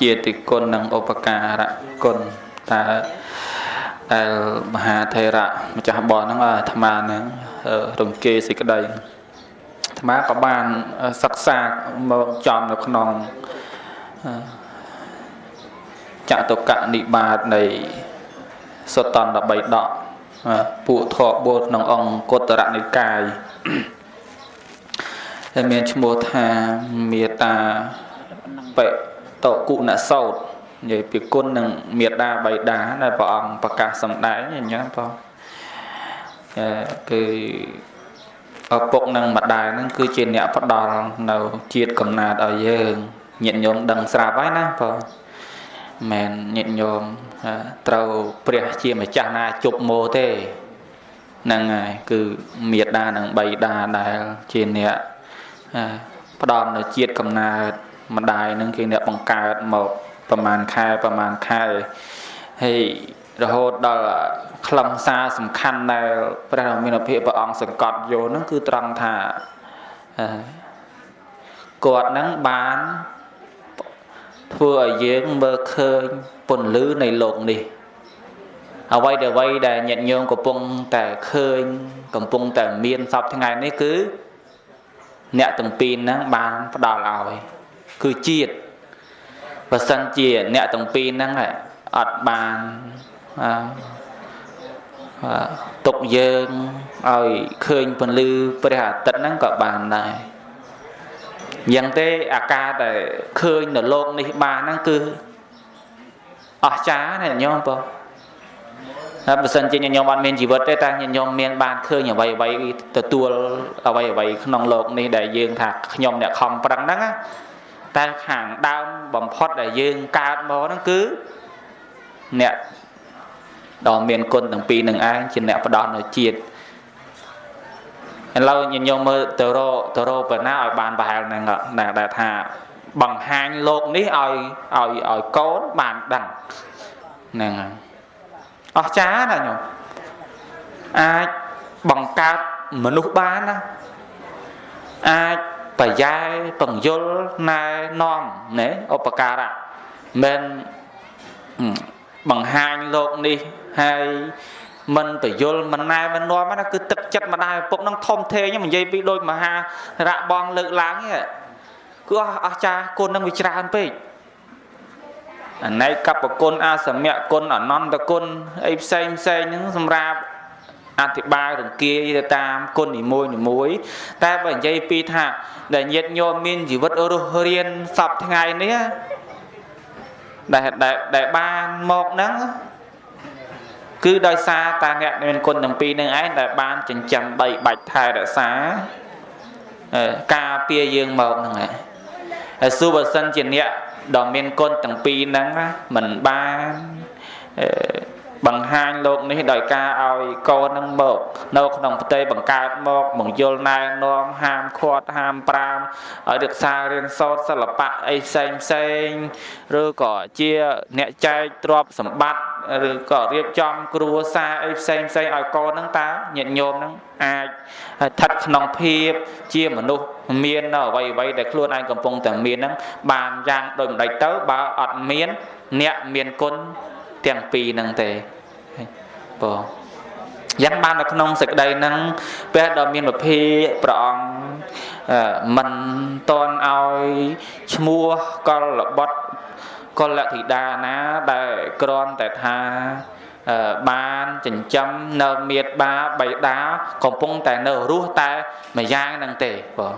ជាតិគុណនិងឧបការៈគុណតើដែលមហាថេរៈម្ចាស់បនហ្នឹងអាត្មាហ្នឹងរំគេសេចក្តីអាត្មាក៏បានសិក្សាមកចំនៅក្នុងចតុកនិបាតនៃសុតន្ត13ដកពួកធបបុលក្នុងអង្គុត្តរនិកាយដែលមានឈ្មោះថាមេតាបិ តគុណសោតនិយាយពីគុណនឹងមេដាបៃតាដែលព្រះអង្គប្រកាសសម្ដែងអញ្ចឹងបងគឺឪពុកនិងម្ដាយហ្នឹងគឺជាអ្នកផ្ដល់នៅជាតិកំណើតឲ្យយើងញាតិញោមដឹងស្រាប់ហើយណាបងមិនញាតិញោមត្រូវព្រះជាម្ចាស់ណាជប់ម៉ូទេហ្នឹងហើយគឺមេដានិងបៃតាដែលជាអ្នកផ្ដំនៅជាតិកំណើត ម្ដាយនឹងគេអ្នកបង្កើតមកប្រមាណខែប្រមាណខែហើយរហូតដល់ខ្លឹមសារសំខាន់ដែលព្រះរាមាភិព្រះអង្គសង្កត់យកហ្នឹងគឺត្រង់ថាគាត់ហ្នឹងបានធ្វើឲ្យយើងមើលឃើញពន្លឺនៃលោកនេះអ្វីដែលអ្វីដែលញាតិញោមកំពុងតែឃើញកំពុងតែមានសពថ្ងៃនេះគឺ អ្នកទាំងពីរហ្នឹងបានផ្ដល់ឲ្យ គឺជាតិបើសិនជាអ្នកទាំងពីរហ្នឹងអត់បានទុកយើងឲ្យឃើញពន្លឺព្រះអាទិត្យហ្នឹងក៏បានដែរយ៉ាងទេអាការដែលឃើញនៅโลกនេះបានហ្នឹងគឺអស្ចារ្យណាញោមបងតែបើសិនជាញញោមអត់មានជីវិតទេតែញញោមមានបានឃើញអ្វីអ្វីទទួលអ្វីអ្វីក្នុងโลกនេះដែលយើងថាខ្ញុំអ្នកខំប្រឹងហ្នឹង តែខាងដើមបំផុតដែលយើងកើតមកហ្នឹងគឺអ្នកដ៏មានគុណទាំងពីរនឹងឯងជាអ្នកផ្ដោតនៅជាតិឥឡូវញញោមមើលទៅរកទៅរកប៉ុណ្ណាឲ្យបានប្រហែលហ្នឹងដែលថាបង្ហាញលោកនេះឲ្យឲ្យឲ្យកូនបានដឹងហ្នឹងហើយអស្ចារ្យណាញោមអាចបង្កើតមនុស្សបានណាអាច ប្រយ៉ែបង្យលណែនាំណែឧបការៈមិនបង្ហាញលោកនេះហើយមិនបយលមិនណែមិននាំណាគឺទឹកចិត្តម្ដាយឪពុកនឹងធំធេងនិយាយពីដូចមហារៈបងលើកឡើងហ្នឹងគឺអស្ចារ្យគុណនឹងវាច្រើនពេកអនេកបគុណអាសមៈគុណអនន្តគុណអីផ្សេងផ្សេងហ្នឹងសម្រាប់ អធិប្បាយរង្គាយទៅតាមគុណនីមួយនីមួយតែបើនិយាយពីថាដែលញាតញោមមានជីវិតរស់រៀនសពថ្ងៃនេះដែលដែលបានមកហ្នឹងគឺដោយសារតាអ្នកមានគុណទាំងពីរនឹងឯងដែលបានចិញ្ចឹមបីបាច់ថែរក្សាការពារយើងមកហ្នឹងឯងហើយសួរបើសិនជាអ្នកដ៏មានគុណទាំងពីរហ្នឹងមិនបាន បង្ហាញលោកនេះដោយការឲ្យកូននឹងមក នៅក្នុងផ្ទៃបង្កើតមកបង្យល់ណែនាំហាមឃាត់ហាមប្រាមឲ្យរក្សារៀនសូត្រសិល្បៈអីផ្សេងផ្សេងឬក៏ជាអ្នកចែកទ្រព្យសម្បត្តិឬក៏រៀបចំគ្រួសារអីផ្សេងផ្សេងឲ្យកូននឹងតើញាតិញោមនឹងអាចស្ថិតក្នុងភាពជាមនុស្សមាននៅអ្វីអ្វីដែលខ្លួនឯងកំពុងតែមាននឹងបានយ៉ាងដូចម្ដេចទៅបើអត់មាន អ្នកមានគុណ ទាំងពីរហ្នឹងទេបងយ៉ាងបាននៅក្នុងសេចក្តីហ្នឹងព្រះដ៏មានវិភាព្រះអង្គមិនតន់ឲ្យឈ្មោះកលបុត្រកលធីតាណាដែលក្រន់តែថាបានចិញ្ចឹមនៅមេត្បាបៃតាកំពុងតែនៅរស់តែមួយយ៉ាងហ្នឹងទេបង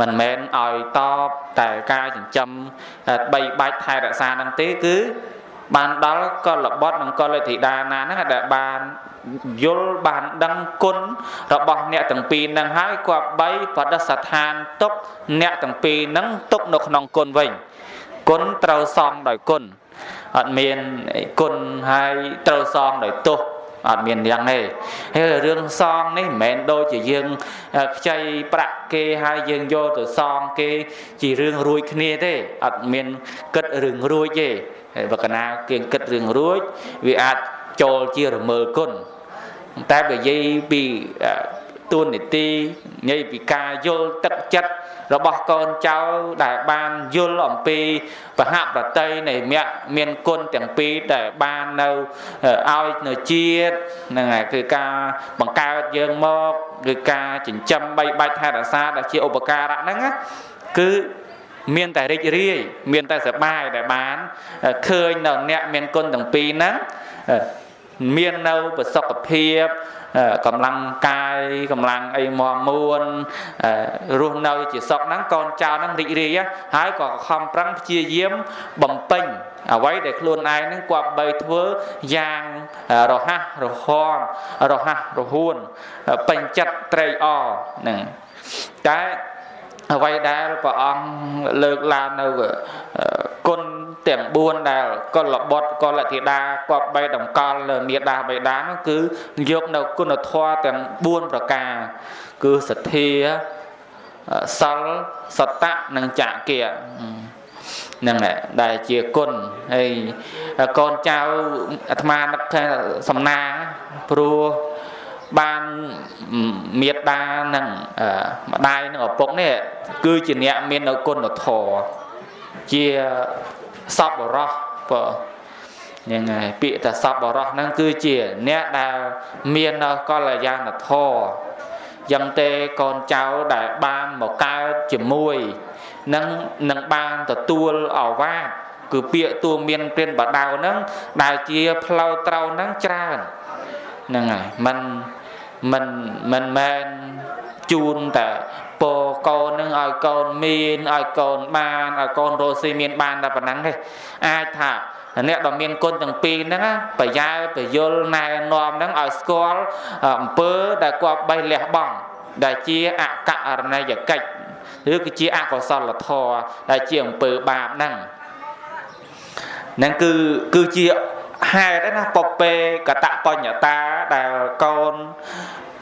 មិនមែនឲ្យតបតែការចិញ្ចឹមបីបាច់ថែរក្សាហ្នឹងទេគឺ បានដល់កលបុត្រនិងកលធីតាណាហ្នឹងដែលបានយល់បានដឹងគុណរបស់អ្នកទាំងពីរហ្នឹងហើយគប្បីបដិស្ថានទុកអ្នកទាំងពីរហ្នឹងទុកនៅក្នុងគុណវិញគុណត្រូវសងដោយគុណអត់មានគុណហើយត្រូវសងដោយទោស អត់មានយ៉ាងទេហើយរឿងសងនេះមិនមែនដូចជាយើងខ្ចីប្រាក់គេហើយយើងយកទៅសងគេជារឿងរួចគ្នាទេអត់មានគិតរឿងរួចទេហើយបើកណាគេគិតរឿងរួចវាអាចចូលជារមើលគុណតែបើនិយាយពី ទួនាទីនិយាយពីការយល់ទឹកចិត្តរបស់កូនចៅដែលបានយល់អំពីបហប្រតិនៃមគ្គមានគុណទាំងពីរដែលបាននៅឲ្យនៅជាតិហ្នឹងហើយគឺការបង្កើតយើងមកគឺការចិញ្ចឹមបីបាច់ថែរក្សាដែលជាឧបការៈហ្នឹងគឺមានតែរីករាយមានតែសប្បាយដែលបានឃើញនៅអ្នកមានគុណទាំងពីរហ្នឹងមាននៅប្រសុខភាព កម្លាំងកាយកម្លាំងអីមមួនរស់នៅជាសុខហ្នឹងកូនចៅហ្នឹងរីករាយហើយក៏ខំប្រឹងព្យាយាមបំពេញអ្វីដែលខ្លួនឯងហ្នឹងគប្បីធ្វើយ៉ាងរហ័សរហ័នរហ័សរហួនពេញចិត្តត្រេកអរហ្នឹងតែ អ្វីដែលព្រះអង្គលើកឡើងនៅគុណទាំង4ដែលកុលបុត្រកុលធីតាគប្បីតម្កល់លើមេដាបេដានោះគឺយកនៅគុណធម៌ទាំង4ប្រការ គឺសទ្ធាសិលសតៈនិងចក្កិហ្នឹងដែលជាគុណហើយកូនចៅអាត្មានឹកថាសំណាងព្រោះ បានមេត្តានិងម្ដាយនិងឪពុកនេះគឺជាអ្នកមាននៅគុណធម៌ជាសពបរោះបើហ្នឹងហើយពាក្យថាសពបរោះហ្នឹងគឺជាអ្នកដែលមាននៅកល្យាណធម៌យ៉ាងទេកូនចៅដែលបានមកកើតជាមួយនឹងនឹងបានទទួលអវាទគឺពាក្យទួមានព្រានបដៅហ្នឹងដែលជាផ្លូវត្រូវហ្នឹងច្រើនហ្នឹងហើយมัน មិនមិនមែនជូនតែពរកូននឹងឲ្យកូនមានឲ្យកូនបានឲ្យកូនរស់ស៊ីមានបានតែប៉ុណ្ណឹងទេអាចថាអ្នកដ៏មានគុណទាំងពីរហ្នឹងប្រយោប្រយល់ណែនាំហ្នឹងឲ្យស្គាល់អំពើដែលគាត់បេះលះបង់ដែលជាអករណីយកិច្ចឬគឺជាអកុសលធម៌ដែលជាអំពើបាបហ្នឹងហ្នឹងគឺគឺជា ហេតុណាពពេកតបញ្ញតាដែលកូន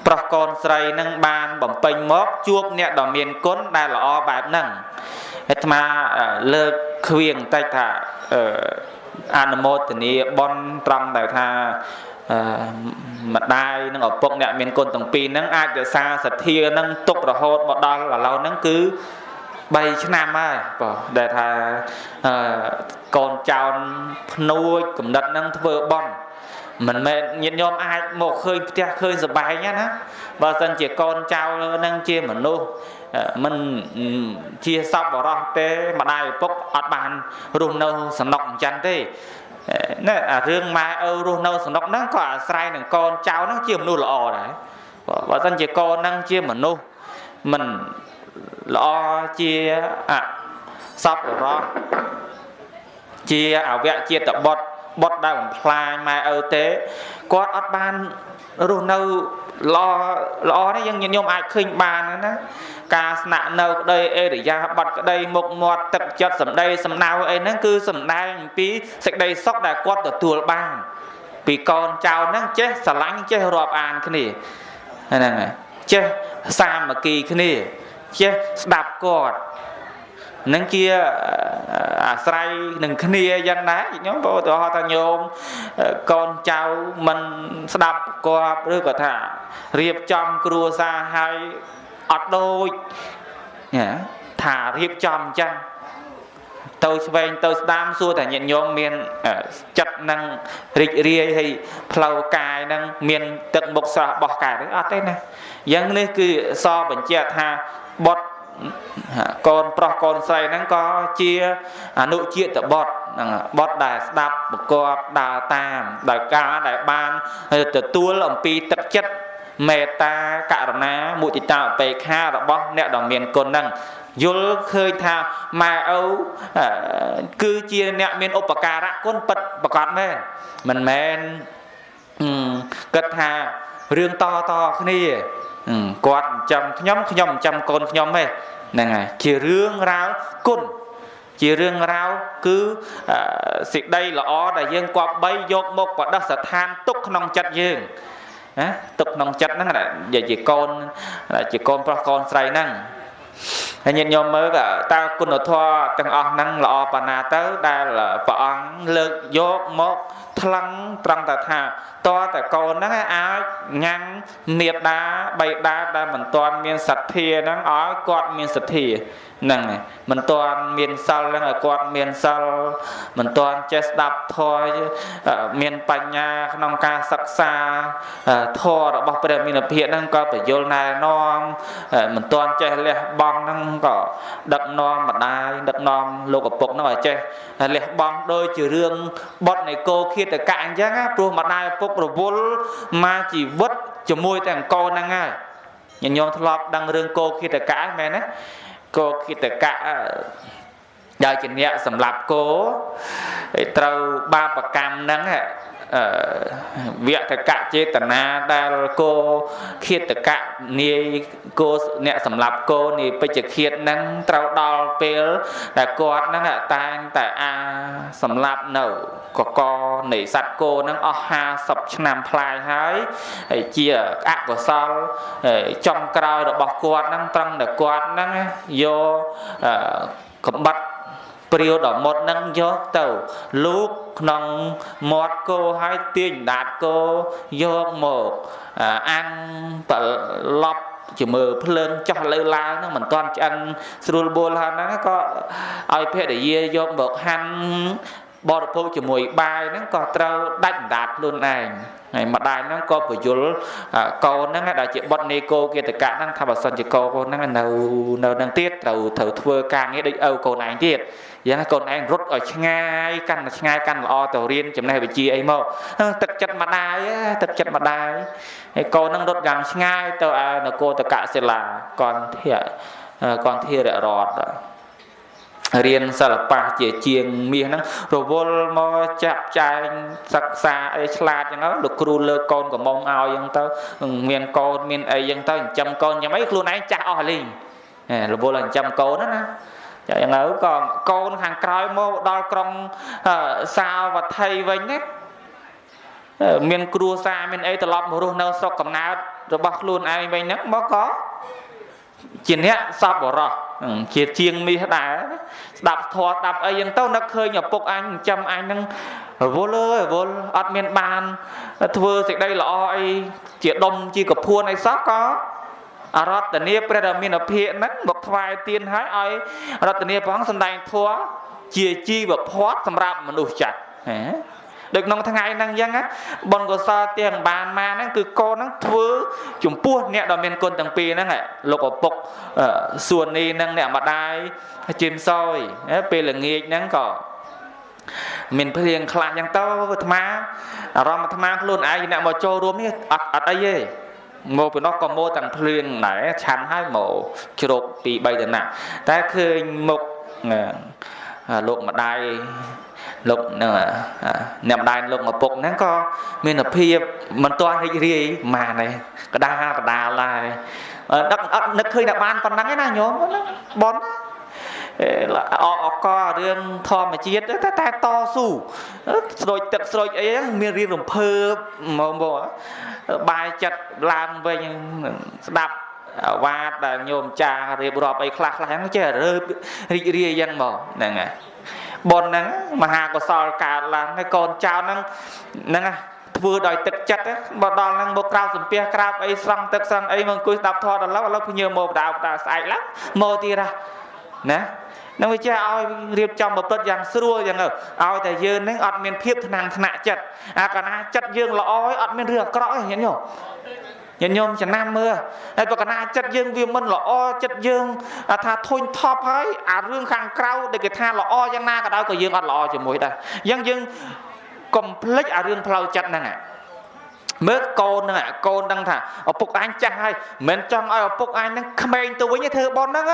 ប្រុសកូនស្រីនឹងបានបំពេញមកជួបអ្នកដ៏មានគុណដែលល្អបែបហ្នឹងអាត្មាលើកខ្វៀងតិចថាអនុមោទនីបនត្រង់ដែលថាម្ដាយនិងឪពុកអ្នកមានគុណទាំងពីរហ្នឹងអាចរក្សាសទ្ធានឹងទុករហូតមកដល់ឥឡូវហ្នឹងគឺ 3ឆ្នាំហើយបងដែលថាកូនចៅភ្នួចកំណត់នឹងធ្វើបន់មិនមែនញាតិញោមអាចមកឃើញផ្ទះឃើញសបែងណាបើសិនជាកូនចៅនឹងជាមនុស្សមិនជាសពបរោះទេម្ដាយឪពុកអត់បានរស់នៅសំណុកអញ្ចឹងទេណែអារឿងម៉ែឪរស់នៅសំណុកហ្នឹងក៏អាស្រ័យនឹងកូនចៅហ្នឹងជាមនុស្សល្អដែរបើសិនជាកូនហ្នឹងជាមនុស្សមិន ល្អជាអសពរោះជាអវៈជាតិបុត្របុត្រដែលបំផ្លាញម៉ែឪទេគាត់អត់បានរស់នៅល្អល្អនេះយើងញោមអាចឃើញបានណាការស្នាក់នៅក្តីអេរិយាប័ត្រក្តីមុខមាត់ទឹកចិត្តសម្ដីសំណៅអីហ្នឹងគឺសំដែងអំពីសេចក្តីសុខដែលគាត់ទទួលបាន ពីកូនចៅហ្នឹងចេះស្រឡាញ់ចេះរាប់អានគ្នាហ្នឹងហើយចេះសាមគ្គីគ្នា ចេះស្ដាប់គាត់នឹងជាអាស្រ័យនឹងគ្នាយ៉ាងណាញោមបើឧទាហរណ៍ថាញោមកូនចៅមិនស្ដាប់គាត់ឬក៏ថារៀបចំគ្រួសារឲ្យអត់ដូចថារៀបចំអញ្ចឹងទៅឆ្វេងទៅស្ដាមសួរតែញាតិញោមមានចិត្តនឹងរីករាយហើយផ្លូវកាយនឹងមានទឹកមុខស្រស់បោះកាយអត់ទេណាយ៉ាងនេះគឺសបញ្ជាក់ថា បុតកូនប្រុសកូនស្រីហ្នឹងក៏ជាអនុជាតិបុត្រហ្នឹងបុត្រដែលស្ដាប់ប្រកបដើរតាមដោយការដែលបានទទួលអំពីទឹកចិត្តមេត្តាករុណាមុទិតាឧបេក្ខារបស់អ្នកដ៏មានគុណហ្នឹងយល់ឃើញថាម៉ែឪគឺជាអ្នកមានឧបការៈគុណពិតប្រកបមែនមិនមែនគិតថារឿងតតគ្នា គាត់ចិញ្ចឹមខ្ញុំខ្ញុំចិញ្ចឹមកូនខ្ញុំទេហ្នឹងហើយជារឿងរ៉ាវគុណជារឿងរ៉ាវគឺសេចក្តីល្អដែលយើងគប្បីយកមកបដិស្ថានទុកក្នុងចិត្តយើងណាទុកក្នុងចិត្តហ្នឹងនិយាយជាកូនជាកូនប្រុសកូនស្រីហ្នឹង ហហើយញាតិញោមមើលក៏តើគុណធម៌ទាំងអស់ហ្នឹងល្អប៉ុណ្ណាទៅដែលព្រះអង្គលើកយកមកថ្លឹងត្រង់តែថាតើតែកូនហ្នឹងអាចញ៉ាំងមេដាបៃតាដែលមិនទាន់មានសទ្ធាហ្នឹងឲ្យគាត់មានសទ្ធាហ្នឹងមិនទាន់មានសិលហ្នឹងឲ្យគាត់មានសិលមិនទាន់ចេះស្ដាប់ធម៌មានបញ្ញាក្នុងការសិក្សាធម៌របស់ព្រះមានភិហ្នឹងក៏បញ្យលណែនាំមិនទាន់ចេះលះបង់ហ្នឹងក៏ដឹកនាំម្ដាយដឹកនាំលោកឪពុកហ្នឹងឲ្យចេះលះបង់ដូចជារឿងបត់នៃគោឃាតកៈអញ្ចឹងព្រោះម្ដាយឪពុករវល់មកជីវិតជាមួយតែអង្គហ្នឹងហើយញញោមធ្លាប់ដឹងរឿងគោឃាតកៈមែនទេគោគិតកៈដែលជាអ្នកសម្រាប់គោត្រូវបាបកម្មហ្នឹង វៈតកៈចេតនាដែលគោឃាតកៈនាយគោអ្នកសម្រាប់គោនាយពេជ្ជឃាតហ្នឹងត្រូវដល់ពេលដែលគាត់ហ្នឹងតែងតែអាសម្រាប់នៅកកនៃសត្វគោហ្នឹងអស់50ឆ្នាំផ្លាយហើយហើយជាអកុសលចំក្រោយរបស់គាត់ហ្នឹងត្រង់តែគាត់ហ្នឹងយកកំបត្តិ ព្រាវដ៏មុតនឹងយកទៅលូកក្នុងមាត់គោហើយទាញដាតគោយកមកអាំងប្រឡប់ជាមើភ្លើងចោះលើឡើងហ្នឹងមិនទាន់ឆ្អិនស្រួលបួលហើយហ្នឹងក៏ឲ្យភរិយាយកមកហាន់បរិភោគជាមួយបាយហ្នឹងក៏ត្រូវដាច់ដាតខ្លួនឯង ហើយម្ដាយហ្នឹងក៏ពយលកូនហ្នឹងដែលជាបុតនេកោគិតកៈហ្នឹងថាបើសិនជាកូនហ្នឹងនៅនៅនឹងទៀតត្រូវត្រូវធ្វើការងារដូចឪកូនឯងទៀតយ៉ាងកូនឯងរត់ឲ្យឆ្ងាយកាន់តែឆ្ងាយកាន់ល្អទៅរៀនចំណេះវិជ្ជាអីមកទឹកចិត្តម្ដាយទឹកចិត្តម្ដាយហើយកូនហ្នឹងរត់យ៉ាងឆ្ងាយទៅឯនគរតកៈសិលាកនធាកនធាររត រៀនសិល្បៈជាជាងមាសហ្នឹងរវល់មកចាក់ចែងសិក្សាអីឆ្លាតចឹងលោកគ្រូលើកកូនកំងឲ្យចឹងទៅមានកូនមានអីចឹងទៅចិញ្ចឹមកូនយ៉ាងម៉េចខ្លួនឯងចាស់អស់លីងរវល់ចិញ្ចឹមកូនណាចឹងទៅក៏កូនខាងក្រោយមកដល់ក្រុងសាវត្ថីវិញណាមានគ្រួសារមានអីត្រឡប់មករស់នៅស្រុកកំណើតរបស់ខ្លួនឯងវិញហ្នឹងមកក៏ជាអ្នកសពបរោះ ជាជាងមាសដែរស្ដាប់ធម៌ស្ដាប់អីយ៉ាងទៅនឹកឃើញឪពុកអញចាំអញហ្នឹងរវល់អើយរវល់អត់មានបានធ្វើសេចក្តីល្អអីជាដុំជាកពួនអីសោះក៏អរតនីព្រះរាមាភិកហ្នឹងមកថ្វាយទៀនឲ្យឲ្យរតនីព្រះអង្គសម្ដែងធម៌ជាជីវភ័ព្វសម្រាប់មនុស្សចាស់ហ៎ ដូចក្នុងថ្ងៃហ្នឹងអញ្ចឹងបុណ្យកុសលទាំងបានមកហ្នឹងគឺកូនហ្នឹងធ្វើចំពោះអ្នកដ៏មានគុណទាំងពីរហ្នឹងលោកឪពុកសួននេះហ្នឹងអ្នកម្ដាយជីមសយពេលល្ងាចហ្នឹងក៏មានភ្លៀងខ្លះអញ្ចឹងទៅអាត្មាអារម្មណ៍អាត្មាខ្លួនឯងអ្នកមកចូលរួមនេះអត់អត់អីទេមកពីនោះក៏មកទាំងភ្លៀងដែរឆាន់ហើយមកជ្រោកពី3តំណាក់តែឃើញមុខលោកម្ដាយ លោកនឹងអ្នកម្ដាយលោកម្ពុកហ្នឹងក៏មានភាពមិនទាន់រីករាយម៉ានទេកដាកដាលដែរដឹកអត់នឹកឃើញតែបានប៉ុណ្ណឹងឯណាញោមបនអអករឿងធម្មជាតិតែតែតស៊ូស្រូចទឹកស្រូចអីហ្នឹងមានរៀងរំភើបមកមកបាយចិត្តឡើងវិញស្ដាប់វ៉ាតដែលញោមចារៀបរាប់អីខ្លះខ្លះហ្នឹងចេះរើរីករាយយ៉ាងមកហ្នឹងហើយ ប៉ុនហ្នឹងមហាកុសលកើតឡើងហើយកូនចៅហ្នឹងហ្នឹងធ្វើដោយទឹកចិត្តបើដល់ហ្នឹងមកក្រៅសំពះក្រាបអីស្រង់ទឹកស្រង់អីមកអង្គុយស្ដាប់ធម៌ដល់ឡូវឥឡូវភញើមកបដាបដាស្អែកឡើងមកទៀតណានឹងវាចេះឲ្យរៀបចំប្រព្រឹត្តយ៉ាងស្រួលយ៉ាងទៅឲ្យតែយើងនឹងអត់មានភាពថ្នាំងថ្នាក់ចិត្តអាកាលណាចិត្តយើងល្អហើយអត់មានរឿងអាក្រក់ទេញាតិញោម ញាតិញោមចំណាំមើលហើយបើកណាចិត្តយើងវាមិនល្អចិត្តយើងថាធុញថប់ហើយអារឿងខាងក្រៅដែលគេថាល្អយ៉ាងណាក៏ដោយក៏យើងអត់ល្អជាមួយដែរអញ្ចឹងយើងកុំភ្លេចអារឿងផ្លូវចិត្តហ្នឹងមើលកូនហ្នឹងកូនដឹងថាឪពុកអញចាស់ហើយមិនចង់ឲ្យឪពុកអញហ្នឹងក្មេងទៅវិញទេធ្វើបនហ្នឹង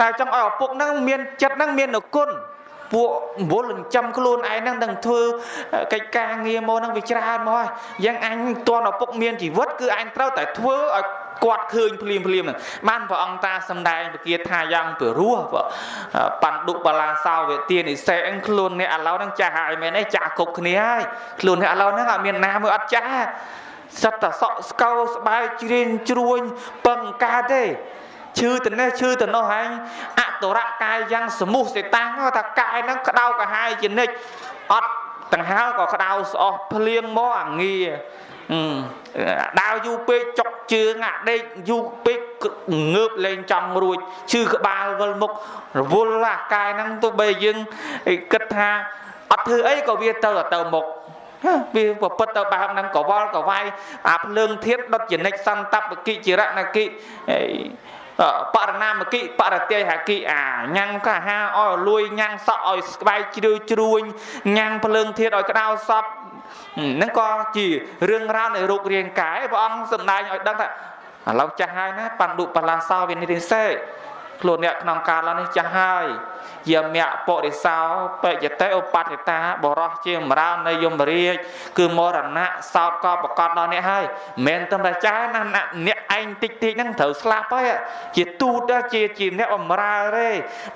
តែចង់ឲ្យឪពុកហ្នឹងមានចិត្តហ្នឹងមានគុណ ពួកវល់ចិញ្ចឹមខ្លួនឯងហ្នឹងនឹងធ្វើកិច្ចការងារមកហ្នឹងវាច្រើនមកហើយយ៉ាងអញតន់ឪពុកមានជីវិតគឺអញត្រូវតែធ្វើឲ្យគាត់ឃើញភ្លាមភ្លាមហ្នឹងបានព្រះអង្គតាសំដែងពគាថាយ៉ាងពីរោះបណ្ឌុបលាសោវទានិសេអឹងខ្លួនអ្នកឥឡូវហ្នឹងចាស់ហើយមែនទេចាស់គ្រប់គ្នាហើយខ្លួនអ្នកឥឡូវហ្នឹងអត់មានណាមើលអត់ចាស់សិតតែសក់ស្កោស្បែកជ្រៀងជ្រួញពឹងកើតទេ ឈឺទៅនេះឈឺទៅនោះហើយអតុរៈកាយយ៉ាងសមុះសេតាំងថាកាយហ្នឹងក្តៅកាហាយជានិច្ចអត់ដង្ហើក៏ក្តៅស្អស់ភ្លៀងមកអាងាដើរយូរពេកចុកជើងអាដេកយូរពេកងើបលេងចង់រួចឈឺក្បាលវិលមុខរវល់អាកាយហ្នឹងទោះបីយើងគិតថាអត់ធ្វើអីក៏វាទៅទៅមុខវាប្រពុតទៅបែបហ្នឹងកវល់កវាយអាភ្លើងធាតដុតចនិចសន្តបកិចិរណកិ បរណាមគិបរតិហគិអាញ៉ាំងកាហាឲ្យលួយញ៉ាំងសក់ឲ្យស្បែកជ្រឿជ្រួញញ៉ាំងភ្លើងធាតឲ្យក្តៅសពហ្នឹងក៏ជារឿងរ៉ាវនៃរូបរាងកាយព្រះអង្គសម្ដែងឲ្យដឹងថាឥឡូវចាស់ហើយណាបណ្ឌុបលាសោវិនិរិសេ ខ្លួនអ្នកក្នុងកាលនេះចាស់ហើយយមៈពុរិសោបច្ចតិឧបតិតាបរោះជាមរាលនៃយមរាជគឺមរណៈសោតក៏ប្រកាសដល់អ្នកហើយមិនមែនតែចាស់ណាអ្នកឯងតិចតិចហ្នឹងត្រូវស្លាប់ហើយជាទូតជាជាអ្នកបម្រើទេ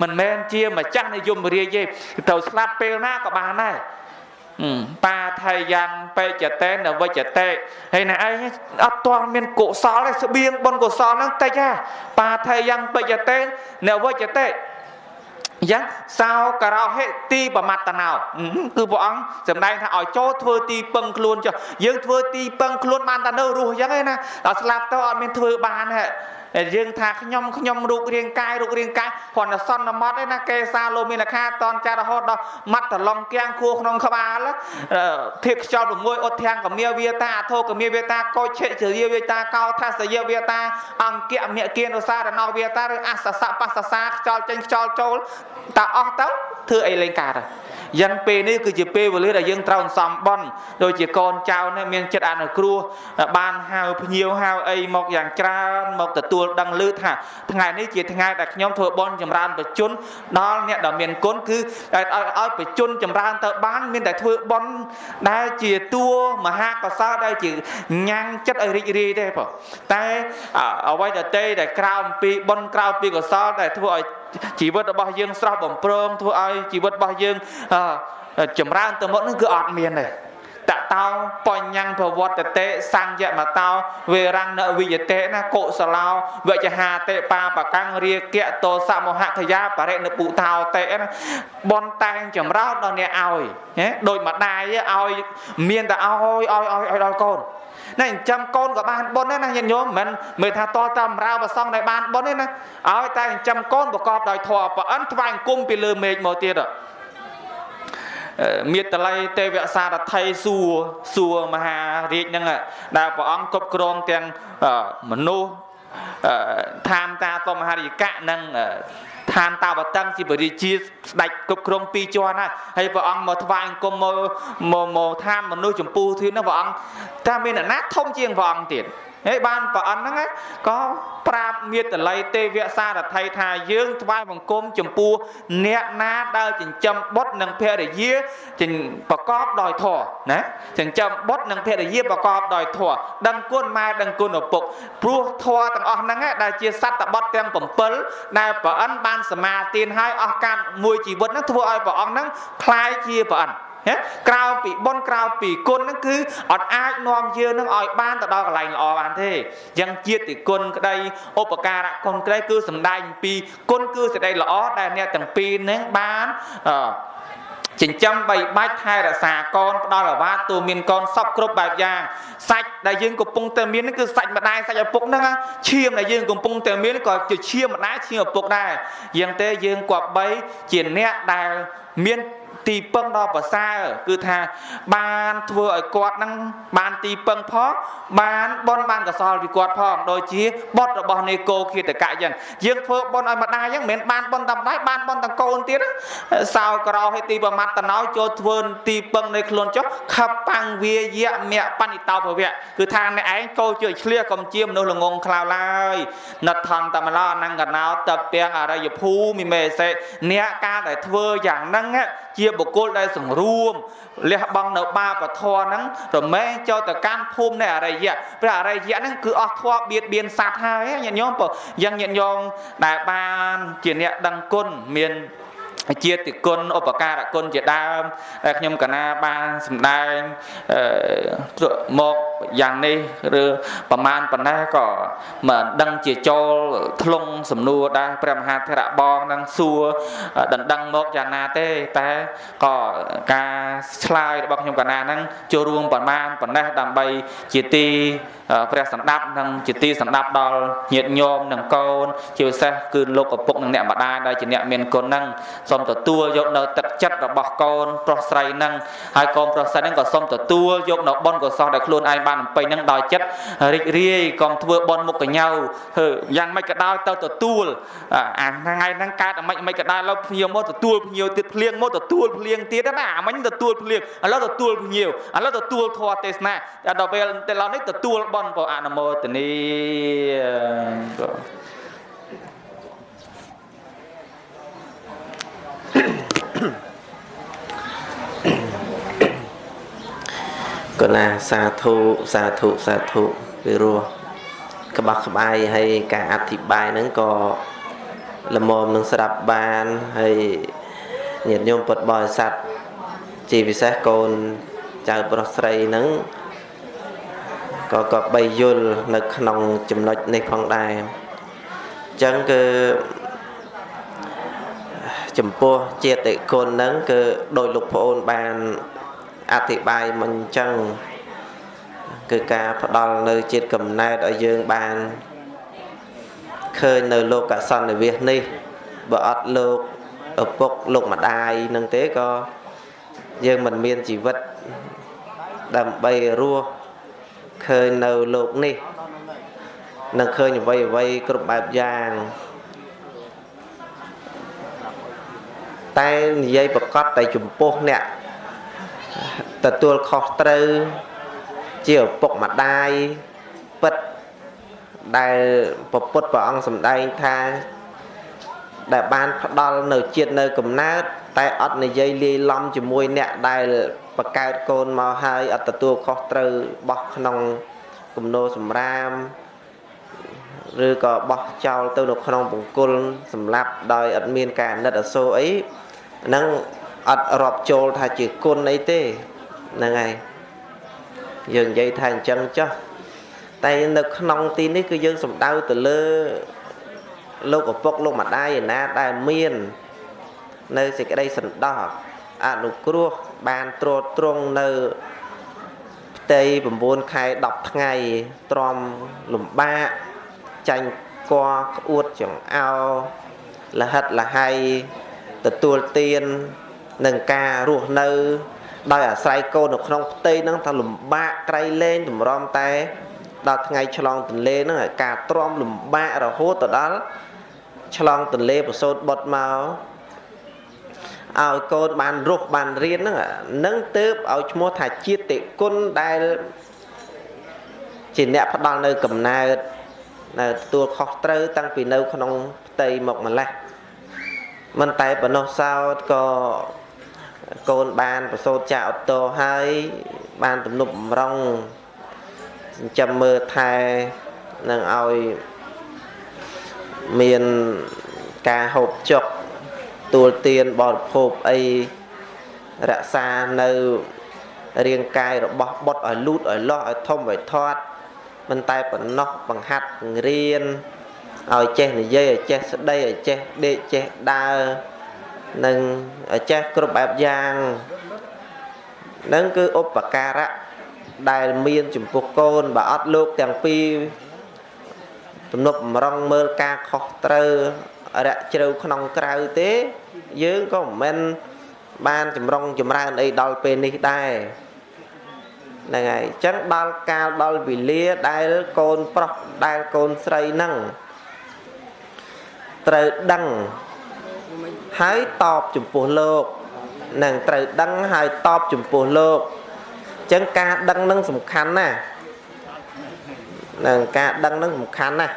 មិនមែនជាម្ចាស់នៃយមរាជទេត្រូវស្លាប់ពេលណាក៏បានដែរ បាថៃយ៉ាងបេចតេនវិចតេហើយណែឯងអត់ទាន់មានកុសលទេស្បៀងបុណ្យកុសលហ្នឹងតិចហ่าបាថៃយ៉ាងបេចតេនវិចតេយ៉ាងសោការោហេទីបមត្តណោគឺព្រះអង្គសម្ដែងថាឲ្យចូលធ្វើទីពឹងខ្លួនចុះយើងធ្វើទីពឹងខ្លួនបានតែនៅរស់អញ្ចឹងឯណាដល់ស្លាប់ទៅអត់មានធ្វើបានហ៎យើងថាខ្ញុំខ្ញុំរូបរាងកាយរូបរាងកាយគ្រាន់តែសន្មត់ឯណាកេសាលោមានខាតនចាររហូតដល់មាត់តឡងគៀងខួរក្នុងក្បាលធៀបខ្យល់6អុតធាំងកមាវាតាអធោកមាវាតាកោឆិជរាវាតាកោថាសយវាតាអង្គៈមគិនុសារណោវាតាឬអសសៈបសសាខ្យល់ចេញខ្យល់ចូលតើអស់ទៅធ្វើអីលេងកើត យ៉ាងពេលនេះគឺជាពេលវេលាដែលយើងត្រូវសំបន់ដូចជាកូនចៅនេះមានចិត្តអនុគ្រោះបានហៅភ្ញៀវហៅអីមកយ៉ាងច្រើនមកទទួលដឹងឮថាថ្ងៃនេះជាថ្ងៃដែលខ្ញុំធ្វើបន់ចម្រើនបជនដល់អ្នកដែលមានគុណគឺឲ្យបជនចម្រើនទៅបានមានតែធ្វើបន់ដែលជាតួមហាកសលដែលជាញ៉ាំងចិត្តឲ្យរីករាយទេបងតែអ្វីដែលតែក្រៅអំពីបន់ក្រៅពីកសលដែលធ្វើឲ្យ ជីវិតរបស់យើងស្រស់បំព្រងធ្វើឲ្យជីវិតរបស់យើងចម្រើនទៅមុខនឹងគឺអត់មានទេតតោបញ្ញប្រវត្តិតេសញ្ញមតោវេរណវិយតេណាកុសឡោវចហាតេបាបកាំងរាគៈតោសមហខយាបរិណពុថោតេណាបនតែងចម្រើនដល់អ្នកឲ្យណាដូចម្ដាយឲ្យមានតែឲ្យឲ្យឲ្យឲ្យដល់កូន ណាចិញ្ចឹមកូនក៏បានបុណ្យដែរណាញាតិញោមមិនមើលថាតតាមរាវប្រសងដែលបានបុណ្យទេណាឲ្យតែចិញ្ចឹមកូនប្រកបដោយធម៌ប្រអិនថ្វាយអង្គមពីលើមេឃមកទៀតមេតល័យទេវសារថៃសួរសួរមហារាជហ្នឹងដែលព្រះអង្គគ្រប់គ្រងទាំងមនុស្សឋានតាតមហារិយកៈនិង ឋានតាវតឹងជាបរិជាស្ដេចគ្រប់គ្រងពីរជាន់ហើយហើយព្រះអង្គមកថ្វាយអង្គមមកមកឋានមនុស្សចម្ពោះធឿនហ្នឹងព្រះអង្គតែមានអាណាធំជាងព្រះអង្គទៀត ហើយបានប្រអិនហ្នឹងក៏ប្រាប់មេតល័យទេវសារថៃថាយើងថ្វាយបង្គំចំពោះអ្នកណាដែលចិញ្ចឹមបុត្រនិងភរិយាប្រកបដោយធម៌ណាចិញ្ចឹមបុត្រនិងភរិយាប្រកបដោយធម៌ដឹងគុណម៉ែដឹងគុណឪពុកព្រោះធម៌ទាំងអស់ហ្នឹងដែលជាសត្វបុត្រទាំង7ដែលប្រអិនបានសមាទានឲ្យអស់កាលមួយជីវិតហ្នឹងធ្វើឲ្យព្រះអង្គហ្នឹងคล้ายជាប្រអិ នក្រៅពីបុណ្យក្រៅពីគុណហ្នឹងគឺអត់អាចនាំយើងនឹងឲ្យបានទៅដល់កន្លែងល្អបានទេយ៉ាងជាតិគុណក្តីឧបការៈគុណក្តីគឺសំដែងពីគុណគឺសេចក្តីល្អដែលអ្នកទាំងពីរហ្នឹងបានអឺចិញ្ចឹមបីបាច់ថែរក្សាកូនផ្ដល់អាវាតទូមានកូនសពគ្រប់បែបយ៉ាងសាច់ដែលយើងកំពុងតែមានគឺសាច់ម្ដាយសាច់ឪពុកហ្នឹងឈាមដែលយើងកំពុងតែមានក៏ជាឈាមម្ដាយឈាមឪពុកដែរយ៉ាងទេយើងគប្បីជាអ្នកដែលមាន ទីពឹងដ៏ប្រសើរគឺថាបានធ្វើឲ្យគាត់នឹងបានទីពឹងផងបានបនបានកសលពីគាត់ផងដូចជាបុតរបស់នេកោគិតកៈអញ្ចឹងយើងធ្វើបនឲ្យម្ដាយអញ្ចឹងមិនមែនបានបនតែម្ដាយបានបនទាំងកូនទៀតសោក្រោឲ្យទីប្រមាត់តណោចូលធ្វើទីពឹងនៃខ្លួនចុះខបាំងវាយៈមៈបនិតោភវៈគឺថាអ្នកឯងកោជួយឆ្លៀសកុំជាមនុស្សល្ងងខ្លៅឡើយណដ្ឋន្តមឡអនង្កណោតពាំងអរិយភូមិមេសេអ្នកការដែលធ្វើយ៉ាងហ្នឹងជាបុគ្គលដែលសង្រួមលះបង់នៅបាបធម៌ហ្នឹងរមែងចូលទៅកាន់ភូមិនៃអរិយៈព្រះអរិយៈហ្នឹងគឺអស់ធម៌បៀតបៀនសត្វហើយញាតិញោមបើយ៉ាងញាតិញោមដែលបានជាអ្នកដឹងគុណមាន ជាតិគុណឧបការៈគុណជាដើមដែលខ្ញុំកណាបានសម្ដែងមកយ៉ាងនេះឬប្រមាណប៉ុណ្ណេះក៏មិនដឹងជាចូលធ្លុងសំណួរដែរព្រះមហាធរៈបងនឹងសួរដណ្ដឹងមកយ៉ាងណាទេតែក៏ការឆ្លើយរបស់ខ្ញុំកណាហ្នឹងចូលរួមប្រមាណប៉ុណ្ណេះដើម្បីជាទីព្រះសម្ដាប់និងជាទីសម្ដាប់ដល់ញាតិញោមនិងកូន ជាពិសេសគឺលោកឪពុកនិងអ្នកម្ដាយដែលជាអ្នកមានគុណហ្នឹងសូមទទួលយកនៅទឹកចិត្តរបស់កូនប្រុសស្រីហ្នឹងហើយកូនប្រុសស្រីហ្នឹងក៏សូមទទួលយកនៅបុណ្យកុសលដែលខ្លួនឯងបានអំពេញហ្នឹងដោយចិត្តរីករាយកុំធ្វើបុណ្យមុខកញ្ញើធ្វើយ៉ាងម៉េចក៏ដោយទៅទទួលអាថ្ងៃហ្នឹងកើតអាម៉េចអាម៉េចក៏ដោយឡើយភ្ញៀវមកទទួលភ្ញៀវទៀតភ្លៀងមកទទួលភ្លៀងទៀតណាអាមិញទទួលភ្លៀងឥឡូវទទួលភ្ញៀវឥឡូវទទួលធម៌ទេសនាដល់ពេលតែឡើយនេះទទួលបន់ក៏អនុមោទនីកណាសាធុសាធុសាធុពីរោះក្បោះក្បាយហើយការអធិប្បាយហ្នឹងក៏ល្មមនឹងស្ដាប់បានហើយញាតិញោមពុទ្ធបរិស័ទជាពិសេសកូនចៅប្រុសស្រីហ្នឹង ក៏ក៏បីយល់នៅក្នុងចំណុចនេះផងដែរអញ្ចឹងគឺចំពោះចេតិគុណហ្នឹងគឺដោយលោកប្អូនបានអធិប្បាយមិនអញ្ចឹងគឺការផ្ដល់នៅជាតិកំណែតឲ្យយើងបានឃើញនៅលោកកសន្និវិសនេះបើអត់លោកឪពុកលោកម្ដាយនឹងទេក៏យើងមិនមានជីវិតដើម្បីរស់ ឃើញនៅលោកនេះនឹងឃើញអ្វីអ្វីគ្រប់បែបយ៉ាងតែនិយាយប្រកាសតែចំពោះអ្នកទទួលខុសត្រូវ ជាឪពុកម្ដាយពិតដែលពពុទ្ធព្រះអង្គសម្ដែងថា ដែលបានផ្ដល់នៅជាតិនៅកំណើតតែអត់និយាយលាយឡំជាមួយអ្នកដែល បកើតកូនមកហើយអត់ទទួលខុសត្រូវបោះក្នុងគំនោសម្រាមឬក៏បោះចោលទៅនៅក្នុងបង្គល់សម្លាប់ដោយអត់មានការអាណិតអាសូរអីហ្នឹងអត់រាប់ចូលថាជាគុណអីទេហ្នឹងហើយយើងនិយាយថាអញ្ចឹងចុះតែនៅក្នុងទីនេះគឺយើងសំដៅទៅលើលោកឪពុកលោកម្ដាយឯណាដែលមាន នៅសេចក្តីសន្តោស អនុគ្រោះបានត្រួតត្រងនៅផ្ទៃ9ខែ10ថ្ងៃទ្រាំលំបាកចាញ់គွာក្អួតចង្អោលហិតលហៃទទួលទាននឹងការរស់នៅ ដោយអាស្រ័យកូននៅក្នុងផ្ទៃហ្នឹងថាលំបាកក្រៃលែងតម្រាំតែ ដល់ថ្ងៃឆ្លងទន្លេហ្នឹងការទ្រាំលំបាករហូតទៅដល់ឆ្លងទន្លេប្រសូតបុតមក ឲ្យកូនបានរស់បានរៀនហ្នឹងនឹងទៅឲ្យឈ្មោះថាជាតិគុណដែលជាអ្នកផ្ដល់នៅកំណើតនៅទទួលខុសត្រូវតាំងពីនៅក្នុងផ្ទៃមកម្លេះមិនតែប៉ុណ្ណោះសោតក៏កូនបានប្រសូតចាក់អូតូហើយបានទំនប់បំរុងចិញ្ចឹមមើលថែនឹងឲ្យមានការហូបចុក ទួលទានបរិភោគអីរក្សានៅរាងកាយរបស់បុតឲ្យលូតឲ្យលាស់ឲ្យធំឲ្យធាត់មិនតែប៉ុណ្ណោះបង្ហាត់បង្រៀនឲ្យចេះនិយាយឲ្យចេះស្ដីឲ្យចេះដេកចេះដើរនិងចេះគ្រប់បែបយ៉ាងនឹងគឺឧបការៈដែលមានចំពោះកូនបើអត់លោកទាំងពីរទំនប់បំរុងមើលការខុសត្រូវ រយៈជ្រៅក្នុងក្រៅទេ យើងក៏មិនមែនបានចម្រុងចម្រើនអីដល់ពេលនេះដែរហ្នឹងហើយអញ្ចឹងដល់កាលដល់វេលាដែលកូនប្រុសដែលកូនស្រីហ្នឹងត្រូវដឹងហើយតបចំពោះលោកនឹងត្រូវដឹងហើយតបចំពោះលោកអញ្ចឹងការដឹងនឹងសំខាន់ណាស់នឹងការដឹងនឹងសំខាន់ណាស់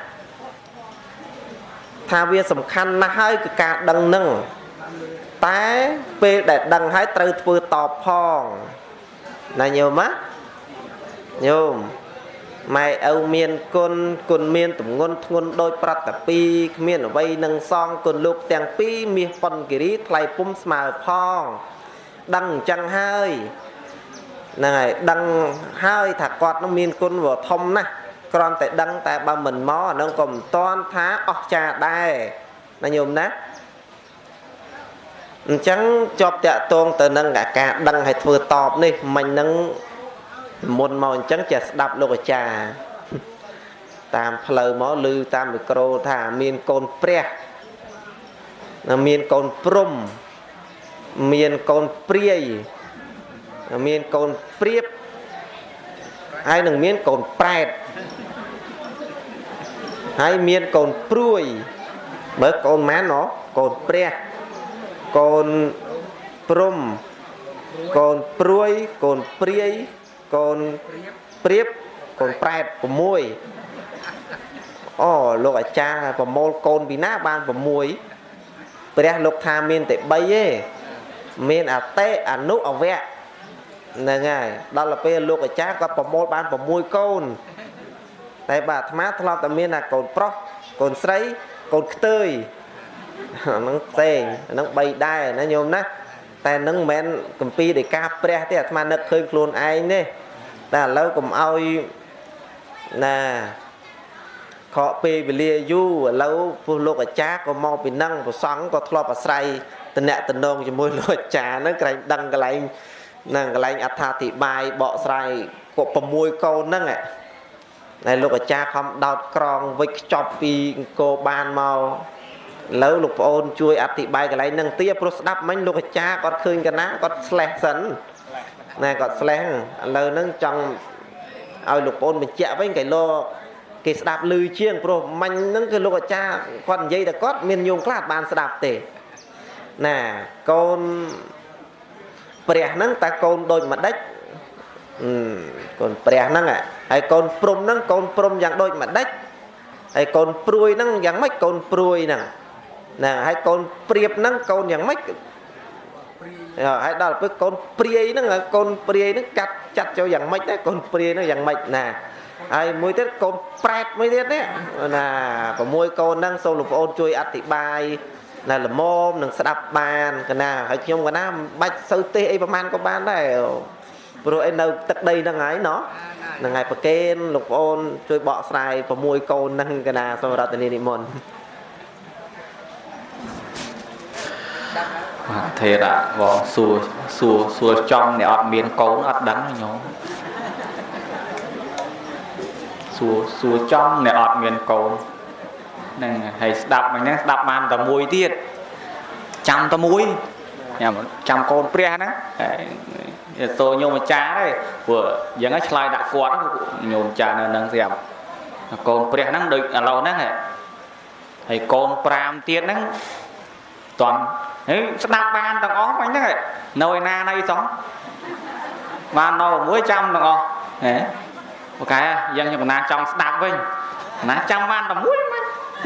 ថាវាសំខាន់ណាស់ហើយគឺការដឹងនឹងតែពេលដែលដឹងហើយត្រូវធ្វើតបផងណាញោមណាញោមម៉ែឪមានគុណគុណមានទម្ងន់ធ្ងន់ដោយប្រតពីគ្មានអ្វីនឹងសងគុណលោកទាំងពីរមាសប៉ុនគិរីថ្លៃពុំស្មើផងដឹងអញ្ចឹងហើយហ្នឹងហើយដឹងហើយថាគាត់នឹងមានគុណវធំណាស់ គ្រាន់តែដឹងតែបើមិនមកអានឹងក៏មិនតាន់ថាអស់ចាដែរណាញោមណាអញ្ចឹងជាប់តាក់ទងទៅនឹងអាការដឹងឲ្យធ្វើតបនេះមិញហ្នឹងមុនមកអញ្ចឹងចេះស្ដាប់លោកអាចារ្យតាមផ្លូវមកឮតាមមីក្រូថាមានកូនព្រះមានកូនព្រំមានកូនព្រាយមានកូនព្រៀបហើយនឹងមានកូនប្រែត ហើយមានកូនព្រួយមើលកូនម៉ានណោះកូនព្រះកូនព្រំកូនព្រួយកូនព្រាយកូនព្រៀបកូនប្រែត6អូលោកអាចារ្យប្រមូលកូនពីណាបាន6ព្រះលោកថាមានតែ3ទេមានអតិអនុអវៈហ្នឹងហើយដល់ទៅពេលលោកអាចារ្យគាត់ប្រមូលបាន6កូន តែបាទអាត្មាធ្លាប់តែមានតែកូនប្រុសកូនស្រីកូនខ្ទើយហ្នឹងផ្សេងហ្នឹង3ដែរណាញោមណាតែនឹងមិនមែនកម្ពីដោយការព្រះទេអាត្មានឹកឃើញខ្លួនឯងទេតែឥឡូវកុំឲ្យណាខកពេលវេលាយូរឥឡូវពុះលោកអាចារ្យក៏មកពីនឹងប្រសង់ក៏ធ្លាប់អាស្រ័យតំណែងតំណងជាមួយលោកអាចារ្យហ្នឹងក្រែងដឹងកន្លែងហ្នឹងកន្លែងអត្ថាធិប្បាយបកស្រាយគាត់6កូនហ្នឹងហើ យលោកអាចារ្យខំដោតក្រងវិចខ្ចប់ពីអង្គរបានមកឥឡូវលោកប្អូនជួយអធិប្បាយកន្លែងហ្នឹងទៀតព្រោះស្ដាប់មិញលោកអាចារ្យគាត់ឃើញកណាគាត់ស្លេះសិនណែគាត់ស្លេះឥឡូវហ្នឹងចង់ឲ្យលោកប្អូនបញ្ជាក់វិញកៃលោគេស្ដាប់ឮជាងព្រោះមាញ់ហ្នឹងគឺលោកអាចារ្យគាត់និយាយតែគាត់មានញោមខ្លះបានស្ដាប់ទេណាកូនព្រះហ្នឹងតើកូនដូចម្ដេច កូនព្រះហ្នឹងហើយកូនព្រំហ្នឹងកូនព្រំយ៉ាងដូចម្ដេចហើយកូនព្រួយហ្នឹងយ៉ាងម៉េចកូនព្រួយហ្នឹងណាហើយកូនព្រៀបហ្នឹងកូនយ៉ាងម៉េចហើយដល់ពេលកូនព្រាយហ្នឹងកូនព្រាយហ្នឹងកាត់ចាត់ចូលយ៉ាងម៉េចដែរកូនព្រាយហ្នឹងយ៉ាងម៉េចណាហើយមួយទៀតកូនប្រែតមួយទៀតនេះណា6កូនហ្នឹងសូមលោកប្អូនជួយអធិប្បាយណាល្មមនឹងស្ដាប់បានកណាហើយខ្ញុំកណាមិនបាច់សូវទេសអីប្រហែលក៏បានដែរ ព្រោះឯនៅទឹកដីហ្នឹងហើយណោះហ្នឹងហើយប្រកេនលោកប្អូនជួយបកស្រាយ6កូនហ្នឹងកណាសូមរតនីនិមន្តបាទថេរៈបងសួរសួរសួរចំអ្នកអត់មានកូនអត់ដឹងញោមសួរសួរចំអ្នកអត់មានកូនហ្នឹងហើយស្ដាប់មិញហ្នឹងស្ដាប់បានតែមួយទៀតចាំតែមួយញ៉ាំចាំកូនព្រះហ្នឹង តោញោមអាចារ្យទេព្រោះយ៉ាងហ្នឹងឆ្លើយដាក់គាត់ញោមអាចារ្យនៅហ្នឹងស្រាប់កូនព្រះហ្នឹងដូចឥឡូវហ្នឹងហើយកូន5ទៀតហ្នឹងតន់ហើយស្ដាប់បានទាំងអស់មិញហ្នឹងនៅឯណាណីសោះបាននៅមួយចាំទាំងអស់ហេអូខេយ៉ាងខ្ញុំណាចង់ស្ដាប់វិញណាចាំបានតែមួយមិញ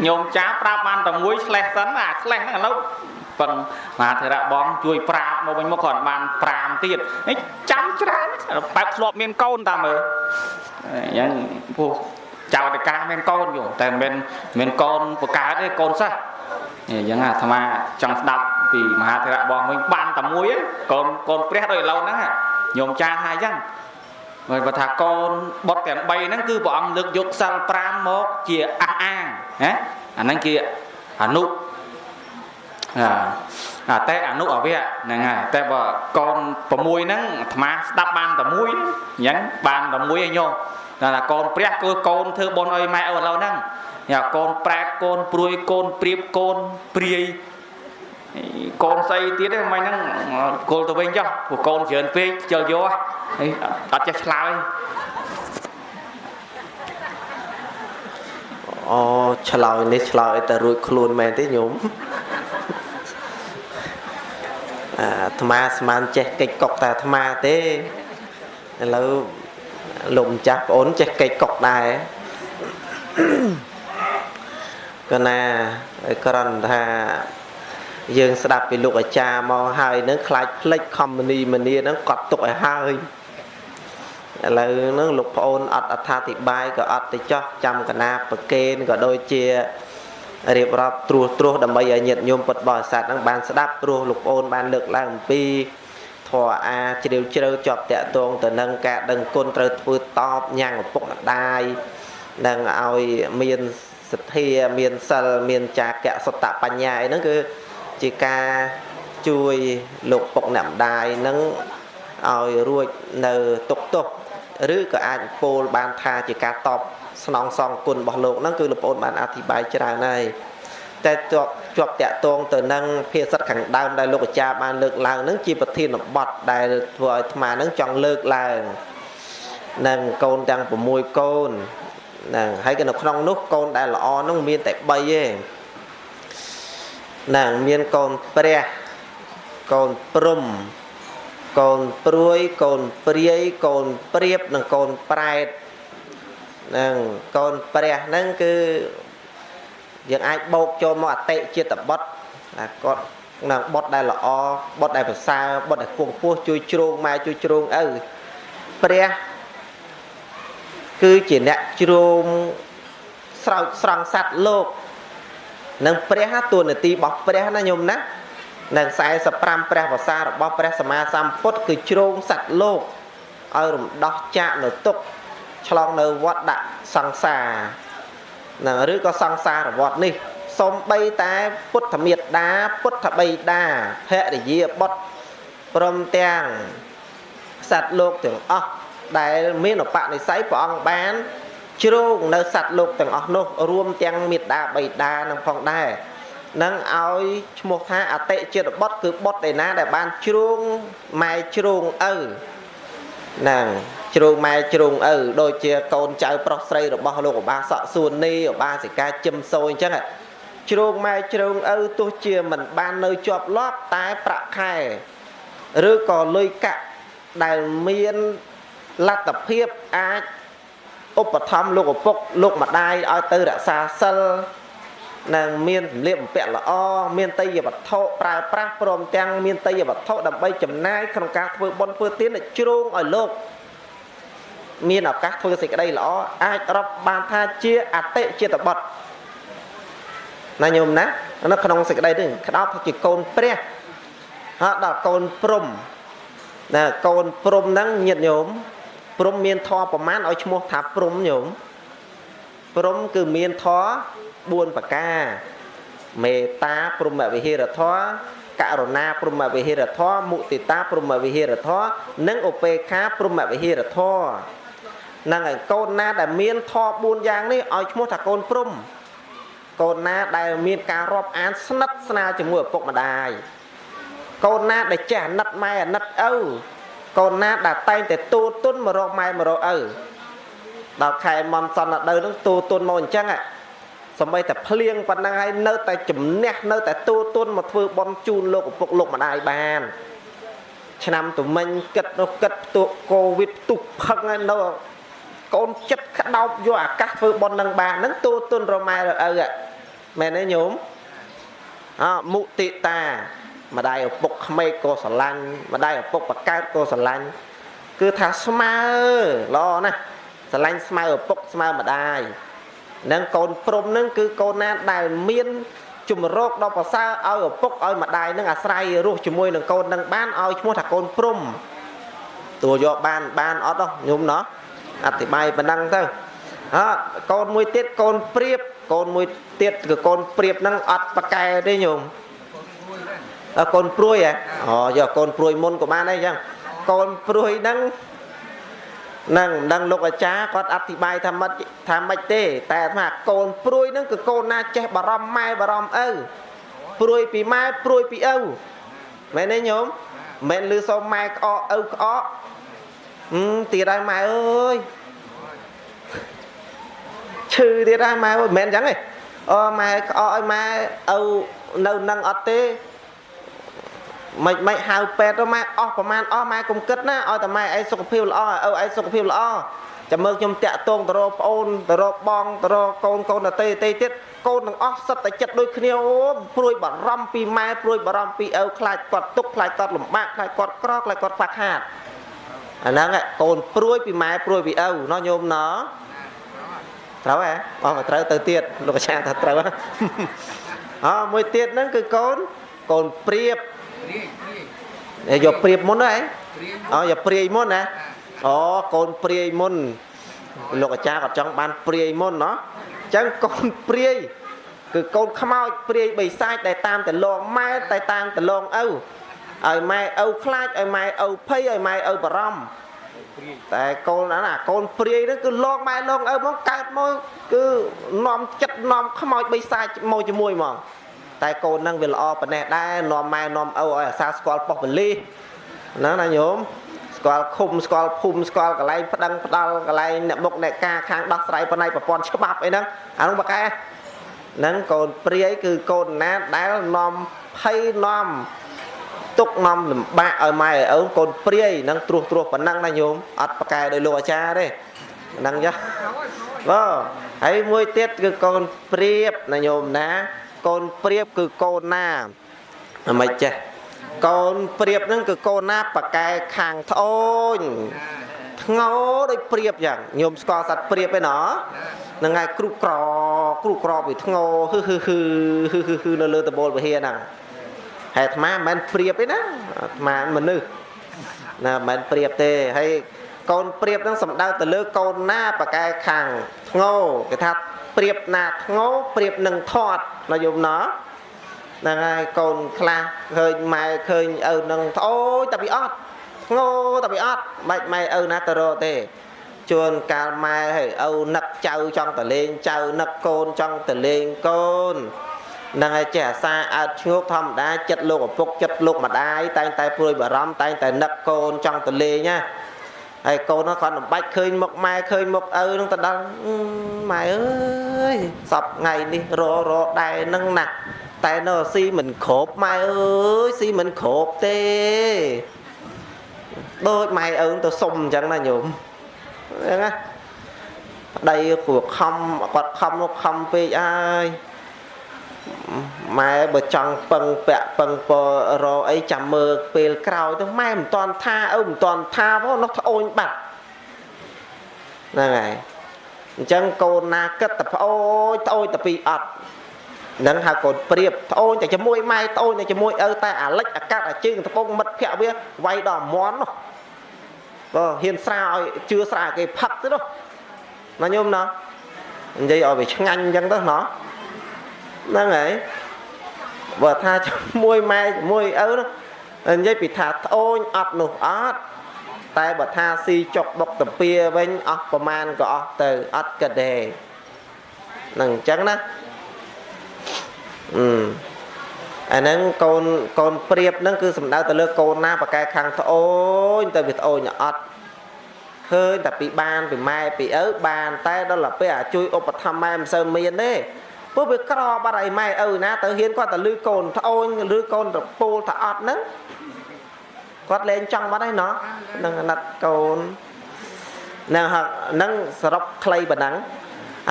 ញោមចាប្រាប់បានតែមួយឆ្លេះសិនអាឆ្លេះហ្នឹងឥឡូវ ប៉ុនមហាធិរៈបងជួយប្រាប់មកវិញមកគាត់បាន5ទៀតនេះចាំច្រើនបែបធ្លាប់មានកូនតាមើលអញ្ចឹងពោះចៅតកាមានកូនយោតែមិនមានកូនបកើតទេកូនសិស្សអញ្ចឹងអាត្មាចង់ស្ដាប់ពីមហាធិរៈបងវិញបានតែមួយកូនកូនព្រះដូចឥឡូវហ្នឹងញោមចាថាអញ្ចឹងហើយបើថាកូនបុតទាំង3ហ្នឹងគឺព្រះអង្គលើកយកសិល5មកជាអះអាងណាអាហ្នឹងជាអនុ អាតែអនុអវៈហ្នឹងហើយតែបើកូន6ហ្នឹងអាត្មាស្ដាប់បានតែមួយអញ្ចឹងបានតែមួយឯងញោមតែថាកូនព្រះគឺកូនធ្វើបុណ្យឲ្យម៉ែឪឥឡូវហ្នឹងញ៉ាកូនប្រែតកូនព្រួយកូនព្រៀបកូនព្រាយកូនស្អីទៀតហ្នឹងមិនហ្នឹងគល់ទៅវិញចុះព្រោះកូនច្រើនពេកជិលយកហើយអត់ចេះឆ្លើយអូឆ្លើយនេះឆ្លើយតែរួចខ្លួនមែនទេញោម អាត្មាស្មានចេះកិច្ចកុកតែអាត្មាទេឥឡូវលោកម្ចាស់ប្អូនចេះកិច្ចកុកដែរកណាក្រន់ថាយើងស្ដាប់ពីលោកអាចារ្យមកហើយនឹងខ្លាចផ្លិចខំមនីមនីហ្នឹងកត់ទុកឲ្យហើយឥឡូវហ្នឹងលោកប្អូនអត់អត្ថាធិប្បាយក៏អត់ទៅចោះចាំកណាប្រកេនក៏ដូចជា រៀបរាប់ត្រួសត្រាសដើម្បីឲ្យញាតិញោមពុទ្ធបរិស័ទហ្នឹងបានស្ដាប់ព្រោះលោកប្អូនបានលើកឡើងអំពីធធរអាជ្រាវជ្រៅជាប់តាក់ទងទៅនឹងការដឹងគុណត្រូវធ្វើតបញ៉ាំងឪពុកម្ដាយនឹងឲ្យមានសទ្ធាមានសិលមានចាកៈសតបញ្ញាអីហ្នឹងគឺជាការជួយលោកពុកអ្នកម្ដាយនឹងឲ្យរួចនៅទុកទោសឬក៏អាចពោលបានថាជាការតប ស្នងសងគុណរបស់លោកហ្នឹងគឺលោកប្អូនបានអធិប្បាយច្រើនហើយតែជាប់ជាប់តាក់ទងទៅនឹងភាសិតខាងដើមដែលលោកអាចារ្យបានលើកឡើងហ្នឹងជាប្រធានបទដែលធ្វើឲ្យអាត្មាហ្នឹងចង់លើកឡើងនឹងកូនទាំង6កូនហ្នឹងហើយក៏នៅក្នុងនោះកូនដែលល្អហ្នឹងមានតែ3ទេហ្នឹងមានកូនព្រះកូនព្រំកូនព្រួយកូនព្រាយកូនព្រៀបនិងកូនប្រែត ហ្នឹងកូនព្រះហ្នឹងគឺយើងអាចបោកចូលមកអតិចិត្តបុត្រណាគាត់នឹងបុត្រដែលល្អបុត្រដែលប្រសើរបុត្រដែលគង់ពោះជួយជ្រោងម៉ែជួយជ្រោងឪព្រះគឺជាអ្នកជ្រោមស្រោចស្រង់សัตว์លោកនឹងព្រះតួនាទីរបស់ព្រះណាញោមណានឹង45ព្រះវសារបស់ព្រះសម្មាសម្ពុទ្ធគឺជ្រោងសัตว์លោកឲ្យរំដោះចាកនៅទុក្ខ ឆ្លងនៅវត្តដាក់សង្សារណាឬក៏សង្សារវត្តនេះសំបីតែពុទ្ធមេត្តាពុទ្ធបិតាភរិយាបុត្រព្រមទាំងសត្វលោកទាំងអស់ដែលមានឧបនិស្ស័យព្រះអង្គបានជ្រោងនៅសត្វលោកទាំងអស់នោះរួមទាំងមេត្តាបិតានឹងផងដែរនឹងឲ្យឈ្មោះថាអតិចិត្តបុត្រគឺបុត្រឯណាដែលបានជ្រោងម៉ែជ្រោងឪហ្នឹង ជ្រោងម៉ែជ្រោងឪដូចជាកូនចៅប្រុសស្រីរបស់លោកឧបាសកសួននីឧបាសិកាជឹមសូអញ្ចឹងជ្រោងម៉ែជ្រោងឪទោះជាមិនបាននៅជាប់លាប់តែប្រាក់ខែឬក៏លុយកាក់ដែលមានលទ្ធភាពអាចឧបត្ថម្ភលោកឪពុកលោកម្ដាយឲ្យទៅរក្សាសិលនឹងមានសម្លៀកបំពាក់ល្អមានតៃយវត្ថុប្រើប្រាស់ព្រមទាំងមានតៃយវត្ថុដើម្បីចំណាយក្នុងការធ្វើបុណ្យធ្វើទានឲ្យជ្រោងឲ្យលោក មានឱកាសធ្វើសេចក្តីល្អអាចរាប់បានថាជាអតិចិត្តបុត្រណាញោមណានៅក្នុងសេចក្តីនេះក្តោបថាជាកូនព្រះហើយដល់កូនព្រំណាកូនព្រំហ្នឹងញាតញោមព្រំមានធម៌ប្រមាណឲ្យឈ្មោះថាព្រំញោមព្រំគឺមានធម៌4ប្រការមេត្តាព្រមវិហេរធម៌ករុណាព្រមវិហេរធម៌មុទិតាព្រមវិហេរធម៌និងឧបេក្ខាព្រមវិហេរធម៌ នឹងឲ្យកូនណាដែលមានធម៌4យ៉ាងនេះឲ្យឈ្មោះថាកូនព្រំកូនណាដែលមានការរាប់អានស្និទ្ធស្នាលជាមួយឪពុកម្ដាយកូនណាដែលចេះអាណិតម៉ែអាណិតឪកូនណាដែលតែងតែទូទុនមករកម៉ែមករកឪដល់ខែមន់សន្នដៅនឹងទូទុនមកអញ្ចឹងសំបីតែភ្លៀងប៉ុណ្ណឹងហើយនៅតែជំនះនៅតែទូទុនមកធ្វើបន់ជូនលោកឪពុកលោកម្ដាយបានឆ្នាំទុមិញគិតនោះគិតផ្ទុកកូវីដផ្ទុះផឹងហើយនៅ កូនចិត្តក្តោបយកអាកាសធ្វើបន់នឹងបានហ្នឹងទូទុនរម៉ែរឪមែនទេញោមអមុទិតាម្ដាយឪពុកក្មេកក៏ស្រឡាញ់ម្ដាយឪពុកបកើតក៏ស្រឡាញ់គឺថាស្មើល្អណាស់ស្រឡាញ់ស្មើឪពុកស្មើម្ដាយនឹងកូនព្រំនឹងគឺកូនណាដែលមានជំរកដល់ប្រសើរឲ្យឪពុកឲ្យម្ដាយនឹងអាស្រ័យរស់ជាមួយនឹងកូននឹងបានឲ្យឈ្មោះថាកូនព្រំតួយកបានបានអត់ហ៎ញោមណោះ អធិប្បាយប៉ុណ្ណឹងទៅអត់កូនមួយទៀតកូនព្រៀបកូនមួយទៀតគឺកូនព្រៀបហ្នឹងអត់ប្រកែទេញោមកូនព្រួយហ៎អូយកកូនព្រួយមុនក៏បានដែរអញ្ចឹងកូនព្រួយហ្នឹងនឹងមិនដឹងលោកអាចារ្យគាត់អធិប្បាយថាមិនថាមិនទេ តែថាកូនព្រួយហ្នឹងគឺកូនណាចេះបារម្ភម៉ែបារម្ភឪព្រួយពីម៉ែព្រួយពីឪមែនទេញោមមិនលឺសូមម៉ែក្អកឪក្អក អឺទៀតហើយម៉ែអើយឈឺទៀតហើយម៉ែអើយមិនមែនអញ្ចឹងទេអូម៉ែក្អកឲ្យម៉ែឪនៅនឹងអត់ទេមិនមិនហៅពេទ្យទៅម៉ែអស់ប្រហែលអស់ម៉ែកុំគិតណាឲ្យតែម៉ែឯងសុខភាពល្អឪឯងសុខភាពល្អចាំមើលខ្ញុំតាក់ទងទៅរកប្អូនទៅរកបងទៅរកកូនកូនតេតេទៀតកូនទាំងអស់សិតតែចិត្តដូចគ្នាអូព្រួយបារម្ភពីម៉ែព្រួយបារម្ភពីឪខ្លាចគាត់ទុកខ្លាចគាត់លំបាកខ្លាចគាត់ក្រខ្លាចគាត់ខ្វះខាត អាហ្នឹងកូនព្រួយពីម៉ែព្រួយពីឪណោះញោមណោះត្រូវហ៎អស់មកត្រូវទៅទៀតលោកអាចារ្យថាត្រូវអមួយទៀតហ្នឹងគឺកូនកូនព្រៀបយកព្រៀបមុនហ៎អូយកព្រាយមុនណាអូកូនព្រាយមុនលោកអាចារ្យគាត់ចង់បានព្រាយមុនណោះអញ្ចឹងកូនព្រាយគឺកូនខ្មោចព្រាយបិសាចដែលតាមតលងម៉ែតែតាមតលងឪ ឲ្យម៉ែឪខ្លាចឲ្យម៉ែឪភ័យឲ្យម៉ែឪបារម្ភតែកូនណាណាកូនព្រាយហ្នឹងគឺលងម៉ែលងឪមកកើតមកគឺនាំចិត្តនាំខ្មោចបិសាចមកជាមួយហ្មងតែកូនហ្នឹងវាល្អប៉ុណ្ណេះដែរនាំម៉ែនាំឪឲ្យអាសាស្គាល់ប៉ុស្តិ៍បលិសហ្នឹងណាញោមស្គាល់ឃុំស្គាល់ភូមិស្គាល់កន្លែងប្តឹងផ្ដាល់កន្លែងអ្នកមុខអ្នកការខាងដោះស្រាយបណៃប្រព័ន្ធច្បាប់អីហ្នឹងអានោះបកែហ្នឹងកូនព្រាយគឺកូនណាដែលនាំភ័យនាំ ទុកនាំលំបាកឲ្យម៉ែឲ្យឪកូនព្រាយហ្នឹងត្រួសត្រាសប៉ុណ្ណឹងណាញោមអត់បកែដោយលោកអាចារ្យទេហ្នឹងចាបាទហើយមួយទៀតគឺកូនព្រាបណាញោមណា កូនព្រាបគឺកូនណាអ្មិនចេះកូនព្រាបហ្នឹងគឺកូនណាបកែខាងត្អូញធ្ងោដូចព្រាបយ៉ាងញោមស្គាល់សត្វព្រាបឯណោះហ្នឹងហើយគ្រុកក្រគ្រុកក្រវាធ្ងោហឺហឺហឺហឺហឺហឺនៅលើតបូលវិហារហ្នឹង ហើយអាត្មាមិនមែនព្រាបទេណាអាត្មាមនុស្សណាមិនមែនព្រាបទេហើយកូនព្រាបហ្នឹងសំដៅទៅលើកូនណាបកែខាងធ្ងោគេថាព្រាបណាធ្ងោព្រាបនឹងធាត់ណាយមណោះហ្នឹងហើយកូនខ្លះឃើញម៉ែឃើញឪនឹងត្អូយតែពីអត់ធ្ងោតែពីអត់បាច់ម៉ែឪណាទៅរកទេជួនកាលម៉ែហើយឪនឹកចៅចង់ទៅលេងចៅនឹកកូនចង់ទៅលេងកូន នឹងឲ្យចេះអាសាអើតឈ្ងោកធម្មតាចិត្តលោកឪពុកចិត្តលោកម្ដាយតែងតែព្រួយបារម្ភតែងតែនឹកកូនចង់ទៅលេងណាហើយកូនគាត់មិនបាច់ឃើញមុខម៉ែឃើញមុខឪនឹងទៅដល់ម៉ែអើយសពថ្ងៃនេះររដែរនឹងណាតែនៅស៊ីមិនគ្រប់ម៉ែអើយស៊ីមិនគ្រប់ទេដូចម៉ែឪទៅសុំអញ្ចឹងណាញោមហ្នឹងណាប្តីគ្រូខំគាត់ខំមកខំពេកអើយ ម៉ែបើចង់ពឹងពាក់ពឹងពរអីចាំមើលពេលក្រោយទៅម៉ែមិនតន់ថាឪមិនតន់ថាផងនោះត្អូញបាត់ហ្នឹងហើយអញ្ចឹងកូនណាគិតតែប្អូនត្អូញតែពីអត់នឹងហៅកូនព្រៀបត្អូនតែជាមួយម៉ែត្អូនតែជាមួយឪតែអាលិចអាកាត់អាជើងត្បូងមិត្តភ័ក្ដិវាវាយដល់មន់នោះបើហ៊ានស្រាឲ្យជឿស្រាគេផឹកទៅនោះណាញោមណានិយាយឲ្យវាឆ្ងាញ់អញ្ចឹងទៅណោះ ហ្នឹងហើយបើថាជាមួយម៉ែជាមួយឪនោះនិយាយពីថាត្អូញអត់នោះអត់តែបើថាស៊ីចុកបុកតាពីវិញអស់ប្រមាណក៏អស់ទៅអត់គិតទេហ្នឹងអញ្ចឹងណាអឺអាហ្នឹងកូនកូនព្រៀបហ្នឹងគឺសំដៅទៅលើកូនណាប្រកែខាងត្អូញទៅវាត្អូញអត់ឃើញតែពីបានពីម៉ែពីឪបានតែដល់ទៅពេលអាជួយឧបត្ថម្ភម៉ែមិនសូវមានទេ ព្រោះវាក្របាត់ឲ្យម៉ែឪណាទៅហ៊ានគាត់ទៅលឺកូនត្អូញឬកូនរពូលថាអត់ហ្នឹងគាត់លែងចង់បាត់ហើយណោះនឹងអាណិតកូននឹងហ្នឹងសរុបខ្លីប៉ុណ្ណឹង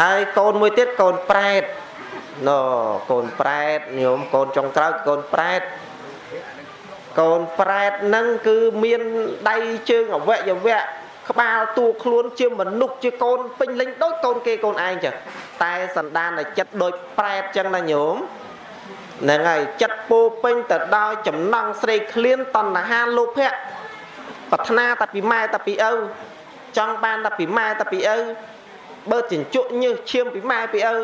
ហើយកូនមួយទៀតកូនប្រែតណូកូនប្រែតញោមកូនចុងក្រោយកូនប្រែតកូនប្រែតហ្នឹងគឺមានដៃជើងអវយវៈក្បាលតួខ្លួនជាមនុស្សជាកូនពេញលេញដូចកូនគេកូនឯងចឹង តែសន្តានតែចិត្តដូចប្រែតចឹងណាញោមហ្នឹងហើយចិត្តពោពេញទៅដោយចំណង់ស្រេកឃ្លានតណ្ហាលោភៈប្រាថ្នាតែពីម៉ែតែពីឪចង់បានតែពីម៉ែតែពីឪបើចិញ្ចក់ញើសឈាមពីម៉ែពីឪ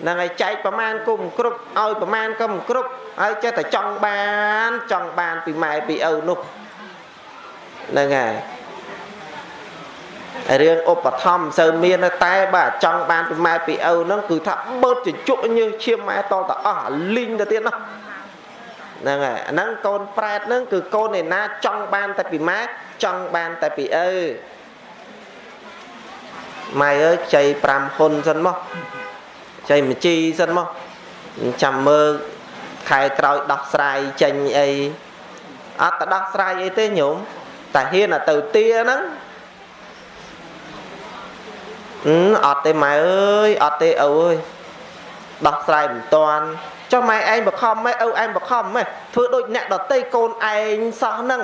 ហ្នឹងហើយចែកប្រមាណគុំគ្រប់ឲ្យប្រមាណក៏មិនគ្រប់ហើយចេះតែចង់បានចង់បានពីម៉ែពីឪនោះហ្នឹងហើយ រឿងឧបត្ថម្ភសូវមានតែបើចង់បានពីម៉ែពីឪហ្នឹងគឺថាបើជញ្ជក់ញើសឈាមម៉ែតតអស់លីងទៅទៀតនោះហ្នឹងហើយអាហ្នឹងកូនប្រែតហ្នឹងគឺកូនឯណាចង់បានតែពីម៉ែចង់បានតែពីឪម៉ែអើយខ្ចី5ហ៊ុនសិនមកខ្ចីមជីសិនមកចាំមើលខែក្រោយដោះស្រាយចេញអីអត់ទៅដោះស្រាយអីទេញោមតែហ៊ានទៅទាហ្នឹង អឺអត់ទេម៉ែអើយអត់ទេឪអើយដោះស្រាយមិនតាន់ចុះម៉ែឯងបខំម៉ែឪឯងបខំម៉ែធ្វើដូចអ្នកដតីកូនឯងសោះហ្នឹង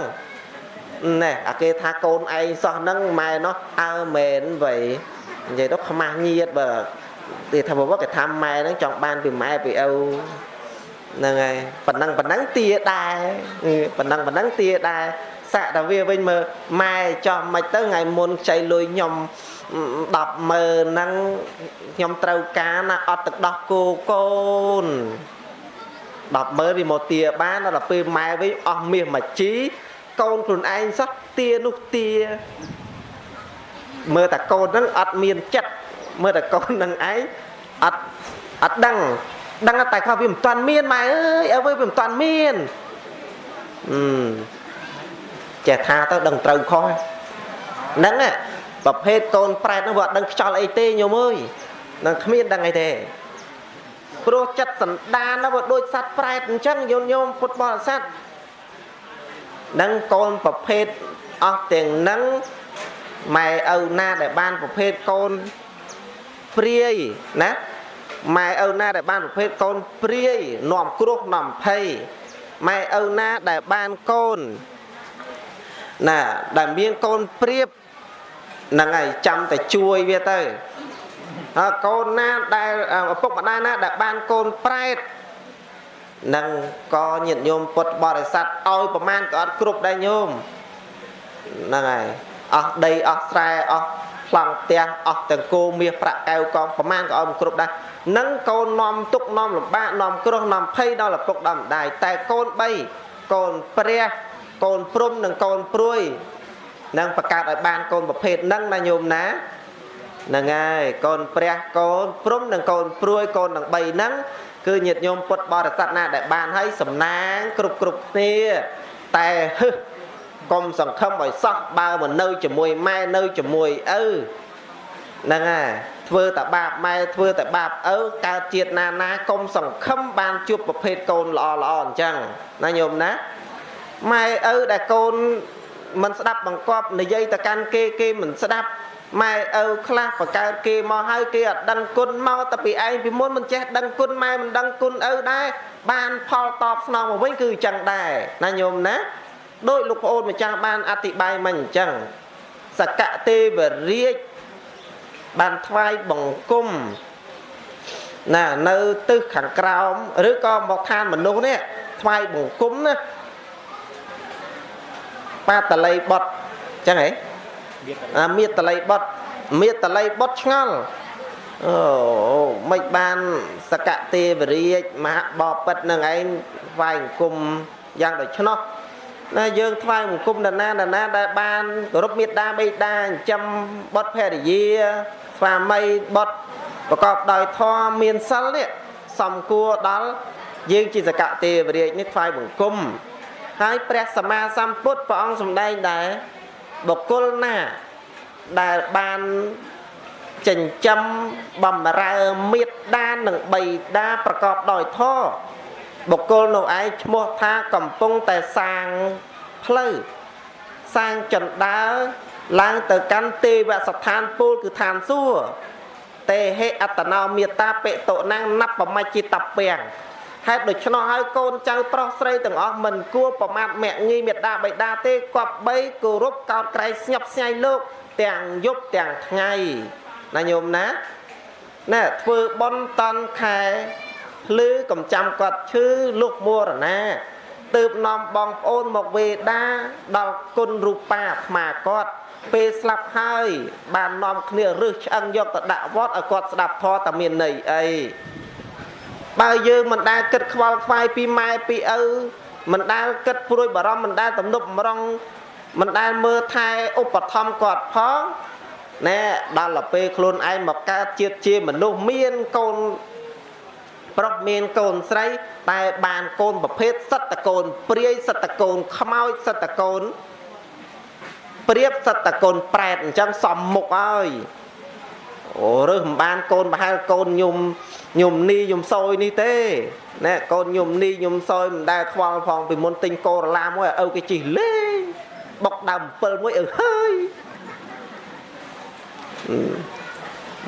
ណែអាគេថាកូនឯងសោះហ្នឹងម៉ែនោះអើមែនវៃនិយាយទៅខ្មាស់ញៀតបើគេថាបើគេថាម៉ែហ្នឹងចង់បានពីម៉ែពីឪហ្នឹងហើយប៉ុណ្ណឹងប៉ុណ្ណឹងទាដែរអឺប៉ុណ្ណឹងប៉ុណ្ណឹងទាដែរសាក់តែវាវិញមើលម៉ែចោះមិនទៅថ្ងៃមុនខ្ចីលុយខ្ញុំ 10ម៉ឺនហ្នឹងខ្ញុំត្រូវការណាអត់ទឹកដោះគោកូន10ម៉ឺនវាមកទាបានដល់ពេលម៉ែវិញអស់មាសមួយជីកូនខ្លួនឯងសោះទានោះទាមើលតែកូនហ្នឹងអត់មានចិត្តមើលតែកូនហ្នឹងឯងអត់អត់ដឹងដឹងតែគាត់វាមិនទាន់មានម៉ែអើយអើយវាមិនទាន់មានអឺចេះថាទៅដឹងត្រូវខុសហ្នឹង ប្រភេទកូនប្រែតហ្នឹងវាអត់ដឹងខ្យល់អីទេញោមអើយនឹងគ្មានដឹងអីទេព្រោះចិត្តសន្តានហ្នឹងវាដូចសត្វប្រែតអញ្ចឹងយោញោមពុទ្ធបរិស័ទនឹងកូនប្រភេទអស់ទាំងហ្នឹងម៉ែឪណាដែលបានប្រភេទកូនព្រាយណាម៉ែឪណាដែលបានប្រភេទកូនព្រាយនាំគ្រោះនាំភ័យម៉ែឪណាដែលបានកូនណាដែលមានកូនព្រាប ហ្នឹងហើយចាំតែជួយវាទៅហើយកូនណាដែលឪពុកម្ដាយណាដែលបានកូនប្រែតនឹងក៏ញាតិញោមពុទ្ធបរិស័ទឲ្យប្រមាណក៏អត់គ្រប់ដែរញោមហ្នឹងហើយអស់ដីអស់ស្រែអស់ប្លង់ផ្ទះអស់ទាំងគោមាសប្រាក់កែវកងប្រមាណក៏ឲ្យមិនគ្រប់ដែរនឹងកូននាំទុកនាំលំបាកនាំគ្រោះនាំភ័យដល់ឪពុកដល់ម្ដាយតែកូន3កូនព្រះកូនព្រំនិងកូនព្រួយ នឹងបង្កើតឲ្យបានកូនប្រភេទហ្នឹងណាញោមណាហ្នឹងហើយកូនព្រះកូនព្រំនិងកូនព្រួយកូនទាំង3ហ្នឹងគឺញាតិញោមពុទ្ធបរិស័ទណាដែលបានឲ្យសំណាងគ្រប់គ្រប់គ្នាតែហឹសកុំសង្ឃឹមឲ្យសោះបើមិននៅជាមួយម៉ែនៅជាមួយឪហ្នឹងហើយធ្វើតែបាបម៉ែធ្វើតែបាបឪកើតជាតិណាណាកុំសង្ឃឹមបានជួបប្រភេទកូនល្អល្អអញ្ចឹងណាញោមណាម៉ែឪដែលកូន មិនស្ដាប់បង្គាប់និយាយទៅកាន់គេគេមិនស្ដាប់ម៉ែឪខ្លះបង្កើតគេមកហើយគេអត់ដឹងគុណមកតែពីឯងពីមុនមិនចេះដឹងគុណម៉ែមិនដឹងគុណឪដែរបានផលតបស្នងមកវិញគឺអញ្ចឹងដែរណាញោមណាដោយលោកប្អូនម្ចាស់បានអធិប្បាយមកអញ្ចឹងសកទេវរាជបានថ្វាយបង្គំណានៅទិសខាងក្រោមឬក៏មកឋានមនុស្សនេះថ្វាយបង្គំណា បាតល័យបុតអញ្ចឹងហ៎អាមេតល័យបុតមេតល័យបុតឆ្ងល់អូមិនបានសកទេវរាជមហាបពិតនឹងឯងថ្វាយបង្គំយ៉ាងដូច្នោះណាយើងថ្វាយបង្គំនរណានរណាដែលបានគោរពមេត្តាបិតាចិញ្ចឹមបុត្រភរិយាស្វាមីបុត្រប្រកបដោយធម៌មានសិលនេះសំគួរដល់យើងជាសកទេវរាជនេះថ្វាយបង្គំ ហើយព្រះសម្មាសម្ពុទ្ធព្រះអង្គសម្ដែងដែរបុគ្គលណាដែលបានចិញ្ចឹមបំរើមេត្តានិងបិតាប្រកបដោយធម៌បុគ្គលនោះឯងឈ្មោះថាកំពុងតែសាងផ្លូវសាងចន្ដើឡើងទៅកាន់ទេវស្ថានពូលគឺឋានសួគ៌ទេហេអតនោមេតាបិតុណាំងណបមជ្ជិតពាំង ហេតុដូច្នោះហើយកូនចៅប្រុសស្រីទាំងអស់មិនគួរប្រមាថមាក់ងាយមេដាបៃតាទេគប្បីគោរពកោតក្រែងស្ញប់ស្ញែងលោកទាំងយប់ទាំងថ្ងៃណាញោមណាណែធ្វើបន់តន់ខែភ្លឺកំចាំគាត់ឈឺលុះមរណាទើបនាំបងប្អូនមកវេដាដល់គុណរូបាអាត្មាគាត់ពេលស្លាប់ហើយបាននាំគ្នារឹសឆ្អឹងយកទៅដាក់វត្តឲ្យគាត់ស្ដាប់ធម៌តែមានន័យអី បើយើងមិនដែលគិតខ្វល់ខ្វាយពីម៉ែពីឪមិនដែលគិតព្រួយបារម្ភមិនដែលទំនប់បំរុងមិនដែលមើលថែឧបត្ថម្ភគាត់ផងណែដល់ទៅពេលខ្លួនឯងមកកើតជាតិជាមនុស្សមានកូនប្រុសមានកូនស្រី តែបានកូនប្រភេទសត្វតកូនព្រាយសត្វតកូនខ្មោចសត្វតកូនព្រៀបសត្វតកូនប្រែតអញ្ចឹងសំមុខហើយអូរើសមិនបានកូនប្រហែលកូនញុំ ញុំនីញុំសយនេះទេណែកូនញុំនីញុំសយមិនដែលខ្វល់ផងពីមុនទិញកូរ៉ូឡាមួយឲ្យគេជីលេងបុកដើម7មួយអើហើយ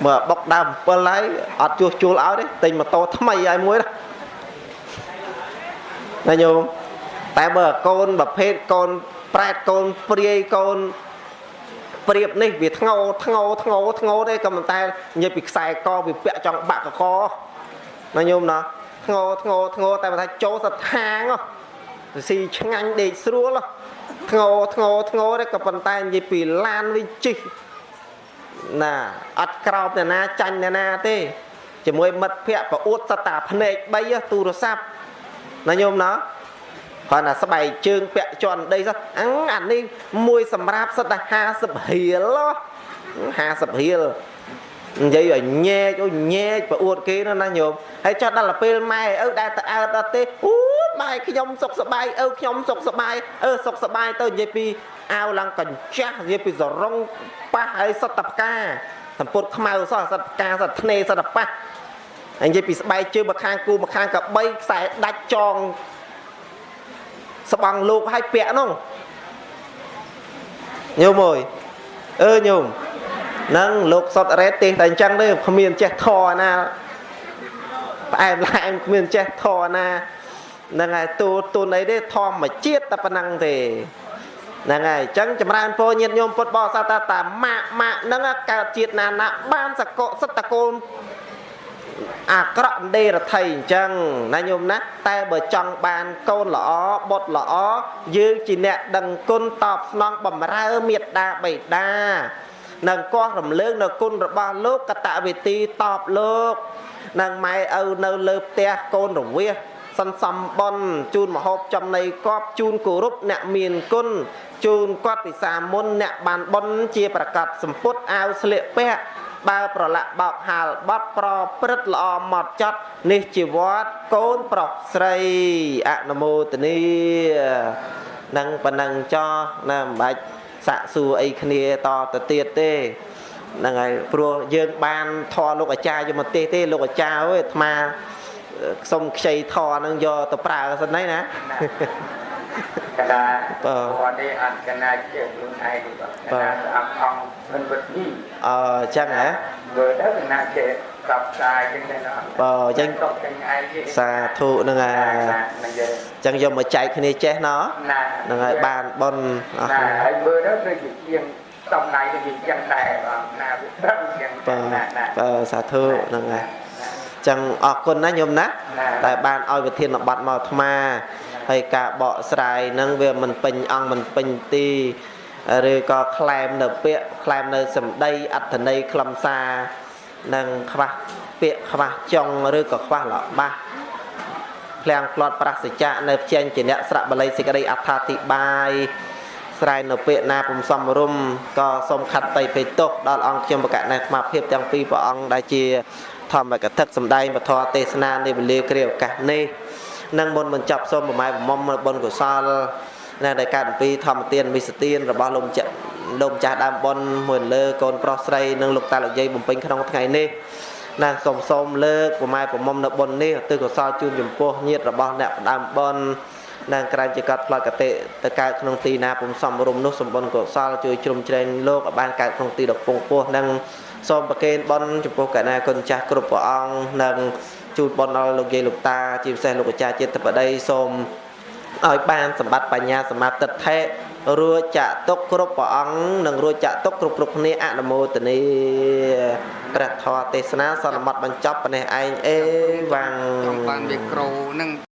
មើលបុកដើម7ហើយអត់ជួសជុលឲ្យទេទិញម៉ូតូថ្មីឲ្យមួយណាញោមតែបើកូនប្រភេទកូនប្រែតកូនព្រាយកូន ព្រៀបនេះវាធ្ងោធ្ងោធ្ងោធ្ងោទេក៏ប៉ុន្តែនិយាយពីខ្សែកវាពាក់ចង់បាក់កកណាញោមណាធ្ងោធ្ងោធ្ងោតែបើថាចូលសត្វហាងហ៎ស៊ីឆ្ងាញ់ដេកស្រួលហ៎ធ្ងោធ្ងោធ្ងោទេក៏ប៉ុន្តែនិយាយពីឡានវិញជិះណាអត់ក្រោបអ្នកណាចាញ់អ្នកណាទេជាមួយមិត្តភ័ក្តិប្រអួតសត្វតាភ្នែក3ហ៎ទូរស័ព្ទណាញោមណា គាត់ណាស្បែកជើងពាក់ជន់ដីសោះអញអានេះមួយសម្រាប់សិតតែ50រៀលហ៎50រៀលនិយាយឲ្យញែកអូញែកប្រអួតគេនោះណាញោមហើយចោះដល់ទៅពេលម៉ែឪដែលទៅអើតដល់ទេអូម៉ែខ្ញុំសុខសប្បាយឪខ្ញុំសុខសប្បាយអឺសុខសប្បាយទៅនិយាយពីអាវឡើងកញ្ចាស់និយាយពីសរងប៉ះហើយសត្វតផ្កាសម្ពុតខ្មៅសោះសត្វផ្កាសត្វធ្នេសត្វប៉ះហើយនិយាយពីស្បែកជើងមកខាងគូមកខាងកបីខ្សែដាច់ចង ស្បង់លោកឲ្យពាក់នោះញោមអើយអឺញោមនឹងលោកសុតរ៉េតទេតែអញ្ចឹងទេគ្មានចេះធរណាផ្អែមល្ហែមគ្មានចេះធរណាហ្នឹងហើយទូទូនអីទេធម្មជាតិតែប៉ុណ្ណឹងទេហ្នឹងហើយអញ្ចឹងចម្រើនពរញាតិញោមពុទ្ធបរិស័ទថាតាម៉ាក់ម៉ាក់ហ្នឹងកើតជាតិណាណាបានសកសិទ្ធកូន អាក្រក់ដេរដ្ឋីអញ្ចឹងណាញោមណាតែបើចង់បានកូនល្អបុត្រល្អយើងជាអ្នកដឹងគុណតបស្នងបំរើមេត្តាបិតានឹងកោះរំលើងនៅគុណរបស់លោកកតវេទីតបលោកនឹងម៉ែឪនៅលើផ្ទះកូនរវៀសសន្សំបនជូនមហូបចំណីកប់ជូនគោរពអ្នកមានគុណជូនគាត់ពិសាមុនអ្នកបានបនជាប្រកាសសម្ពុតអាវស្លៀកពាក់ បើប្រឡាក់បោកហាលបត់ប្រព្រឹត្តល្អម៉ត់ចត់នេះជាវត្តកូនប្រុសស្រីអនុមោទនីនឹងប៉ុណ្ណឹងចោះណាមិនបាច់សាក់សួរអីគ្នាតទៅទៀតទេហ្នឹងហើយព្រោះយើងបានធរលោកអាចារ្យយកមកទេសទេលោកអាចារ្យអើយអាត្មាសុំខ្ចីធរហ្នឹងយកទៅប្រើសិនហើយណា កណាបាទគាត់នេះអត់កណាជាខ្លួនឯងទេបាទកណាស្អាប់អង្គមិនវិតនេះអឺអញ្ចឹងហ៎មើលទៅកណាជាកັບស្អាយចឹងដែរណាបើអញ្ចឹងតកចឹងឯងទេសាធុហ្នឹងហើយហ្នឹងយើអញ្ចឹងយកមកចែកគ្នាចេះណោះណាហ្នឹងហើយបានបនអស់ណាគ្នាហើយមើលទៅដូចជាជាងសំដៃទៅជាចឹងដែរបាទណាវាត្រឹមចឹងបើណាណាបើសាធុហ្នឹងហើយអញ្ចឹងអរគុណណាញោមណាតែបានឲ្យវិធានបတ်មកអាត្មា ហើយការបកស្រាយហ្នឹងវាមិនពេញអង្គមិនពេញទីឬក៏ក្លែមនៅពាក្យក្លែមនៅសម្ដីអត្ថន័យខ្លឹមសារនិងខ្វះពាក្យខ្វះចុងឬក៏ខ្វះលបាសភ្លាំងផ្្លាត់ប្រសិជ្ជៈនៅផ្ចេញជាអ្នកស្រៈបល័យសេចក្តីអត្ថាធិប្បាយស្រែកនៅពាក្យណាពុំសមរម្យក៏សូមខັດតីពេទោសដល់អង្គខ្ញុំបកណែស្មាភាពទាំងពីរព្រះអង្គដែលជាធម្មកថាសម្ដែងពធទេសនានៃវេលាគ្រាឱកាសនេះ នឹងមុនបញ្ចប់សូមប្រម៉ែប្រមុំបុណ្យកុសលនៅដែលកើតអំពីធម្មទានមិសទានរបស់លោកម្ចាស់លោកម្ចាស់ដើមបុណ្យមួយលើកូនប្រុសស្រីនិងលោកតាលោកយាយបំពេញក្នុងថ្ងៃនេះណាសូមសូមលើកប្រម៉ែប្រមុំនៅបុណ្យនេះទិកុសលជូនចំពោះញាតិរបស់អ្នកផ្ដើមបុណ្យនិងក្រែងជាកាត់ផ្លាត់កតិទៅកើតក្នុងទីណាពុំសំរុំនោះសម្បុណ្យកុសលជួយជ្រុំជ្រែងលោកឲ្យបានកើតក្នុងទីដ៏ពងពោះនិងសូមប្រគេនបុណ្យចំពោះកណាគុណចាស់គ្រប់ព្រះអង្គនិង ជូនបុណ្យដល់លោកយាយលោកតាជាពិសេសលោកអាចារ្យជាតិបដីសូមឲ្យបានសម្បត្តិបញ្ញាសមាទិដ្ឋិរួចចាក់ទុកគ្រប់ព្រះអង្គនិងរួចចាក់ទុកគ្រប់គ្រប់គ្នាអនុមោទនីព្រះធម៌ទេសនាសន្មត់បញ្ចប់ប៉ុណ្ណេះឯងអេវ៉ាំងចង់បានមីក្រូហ្នឹង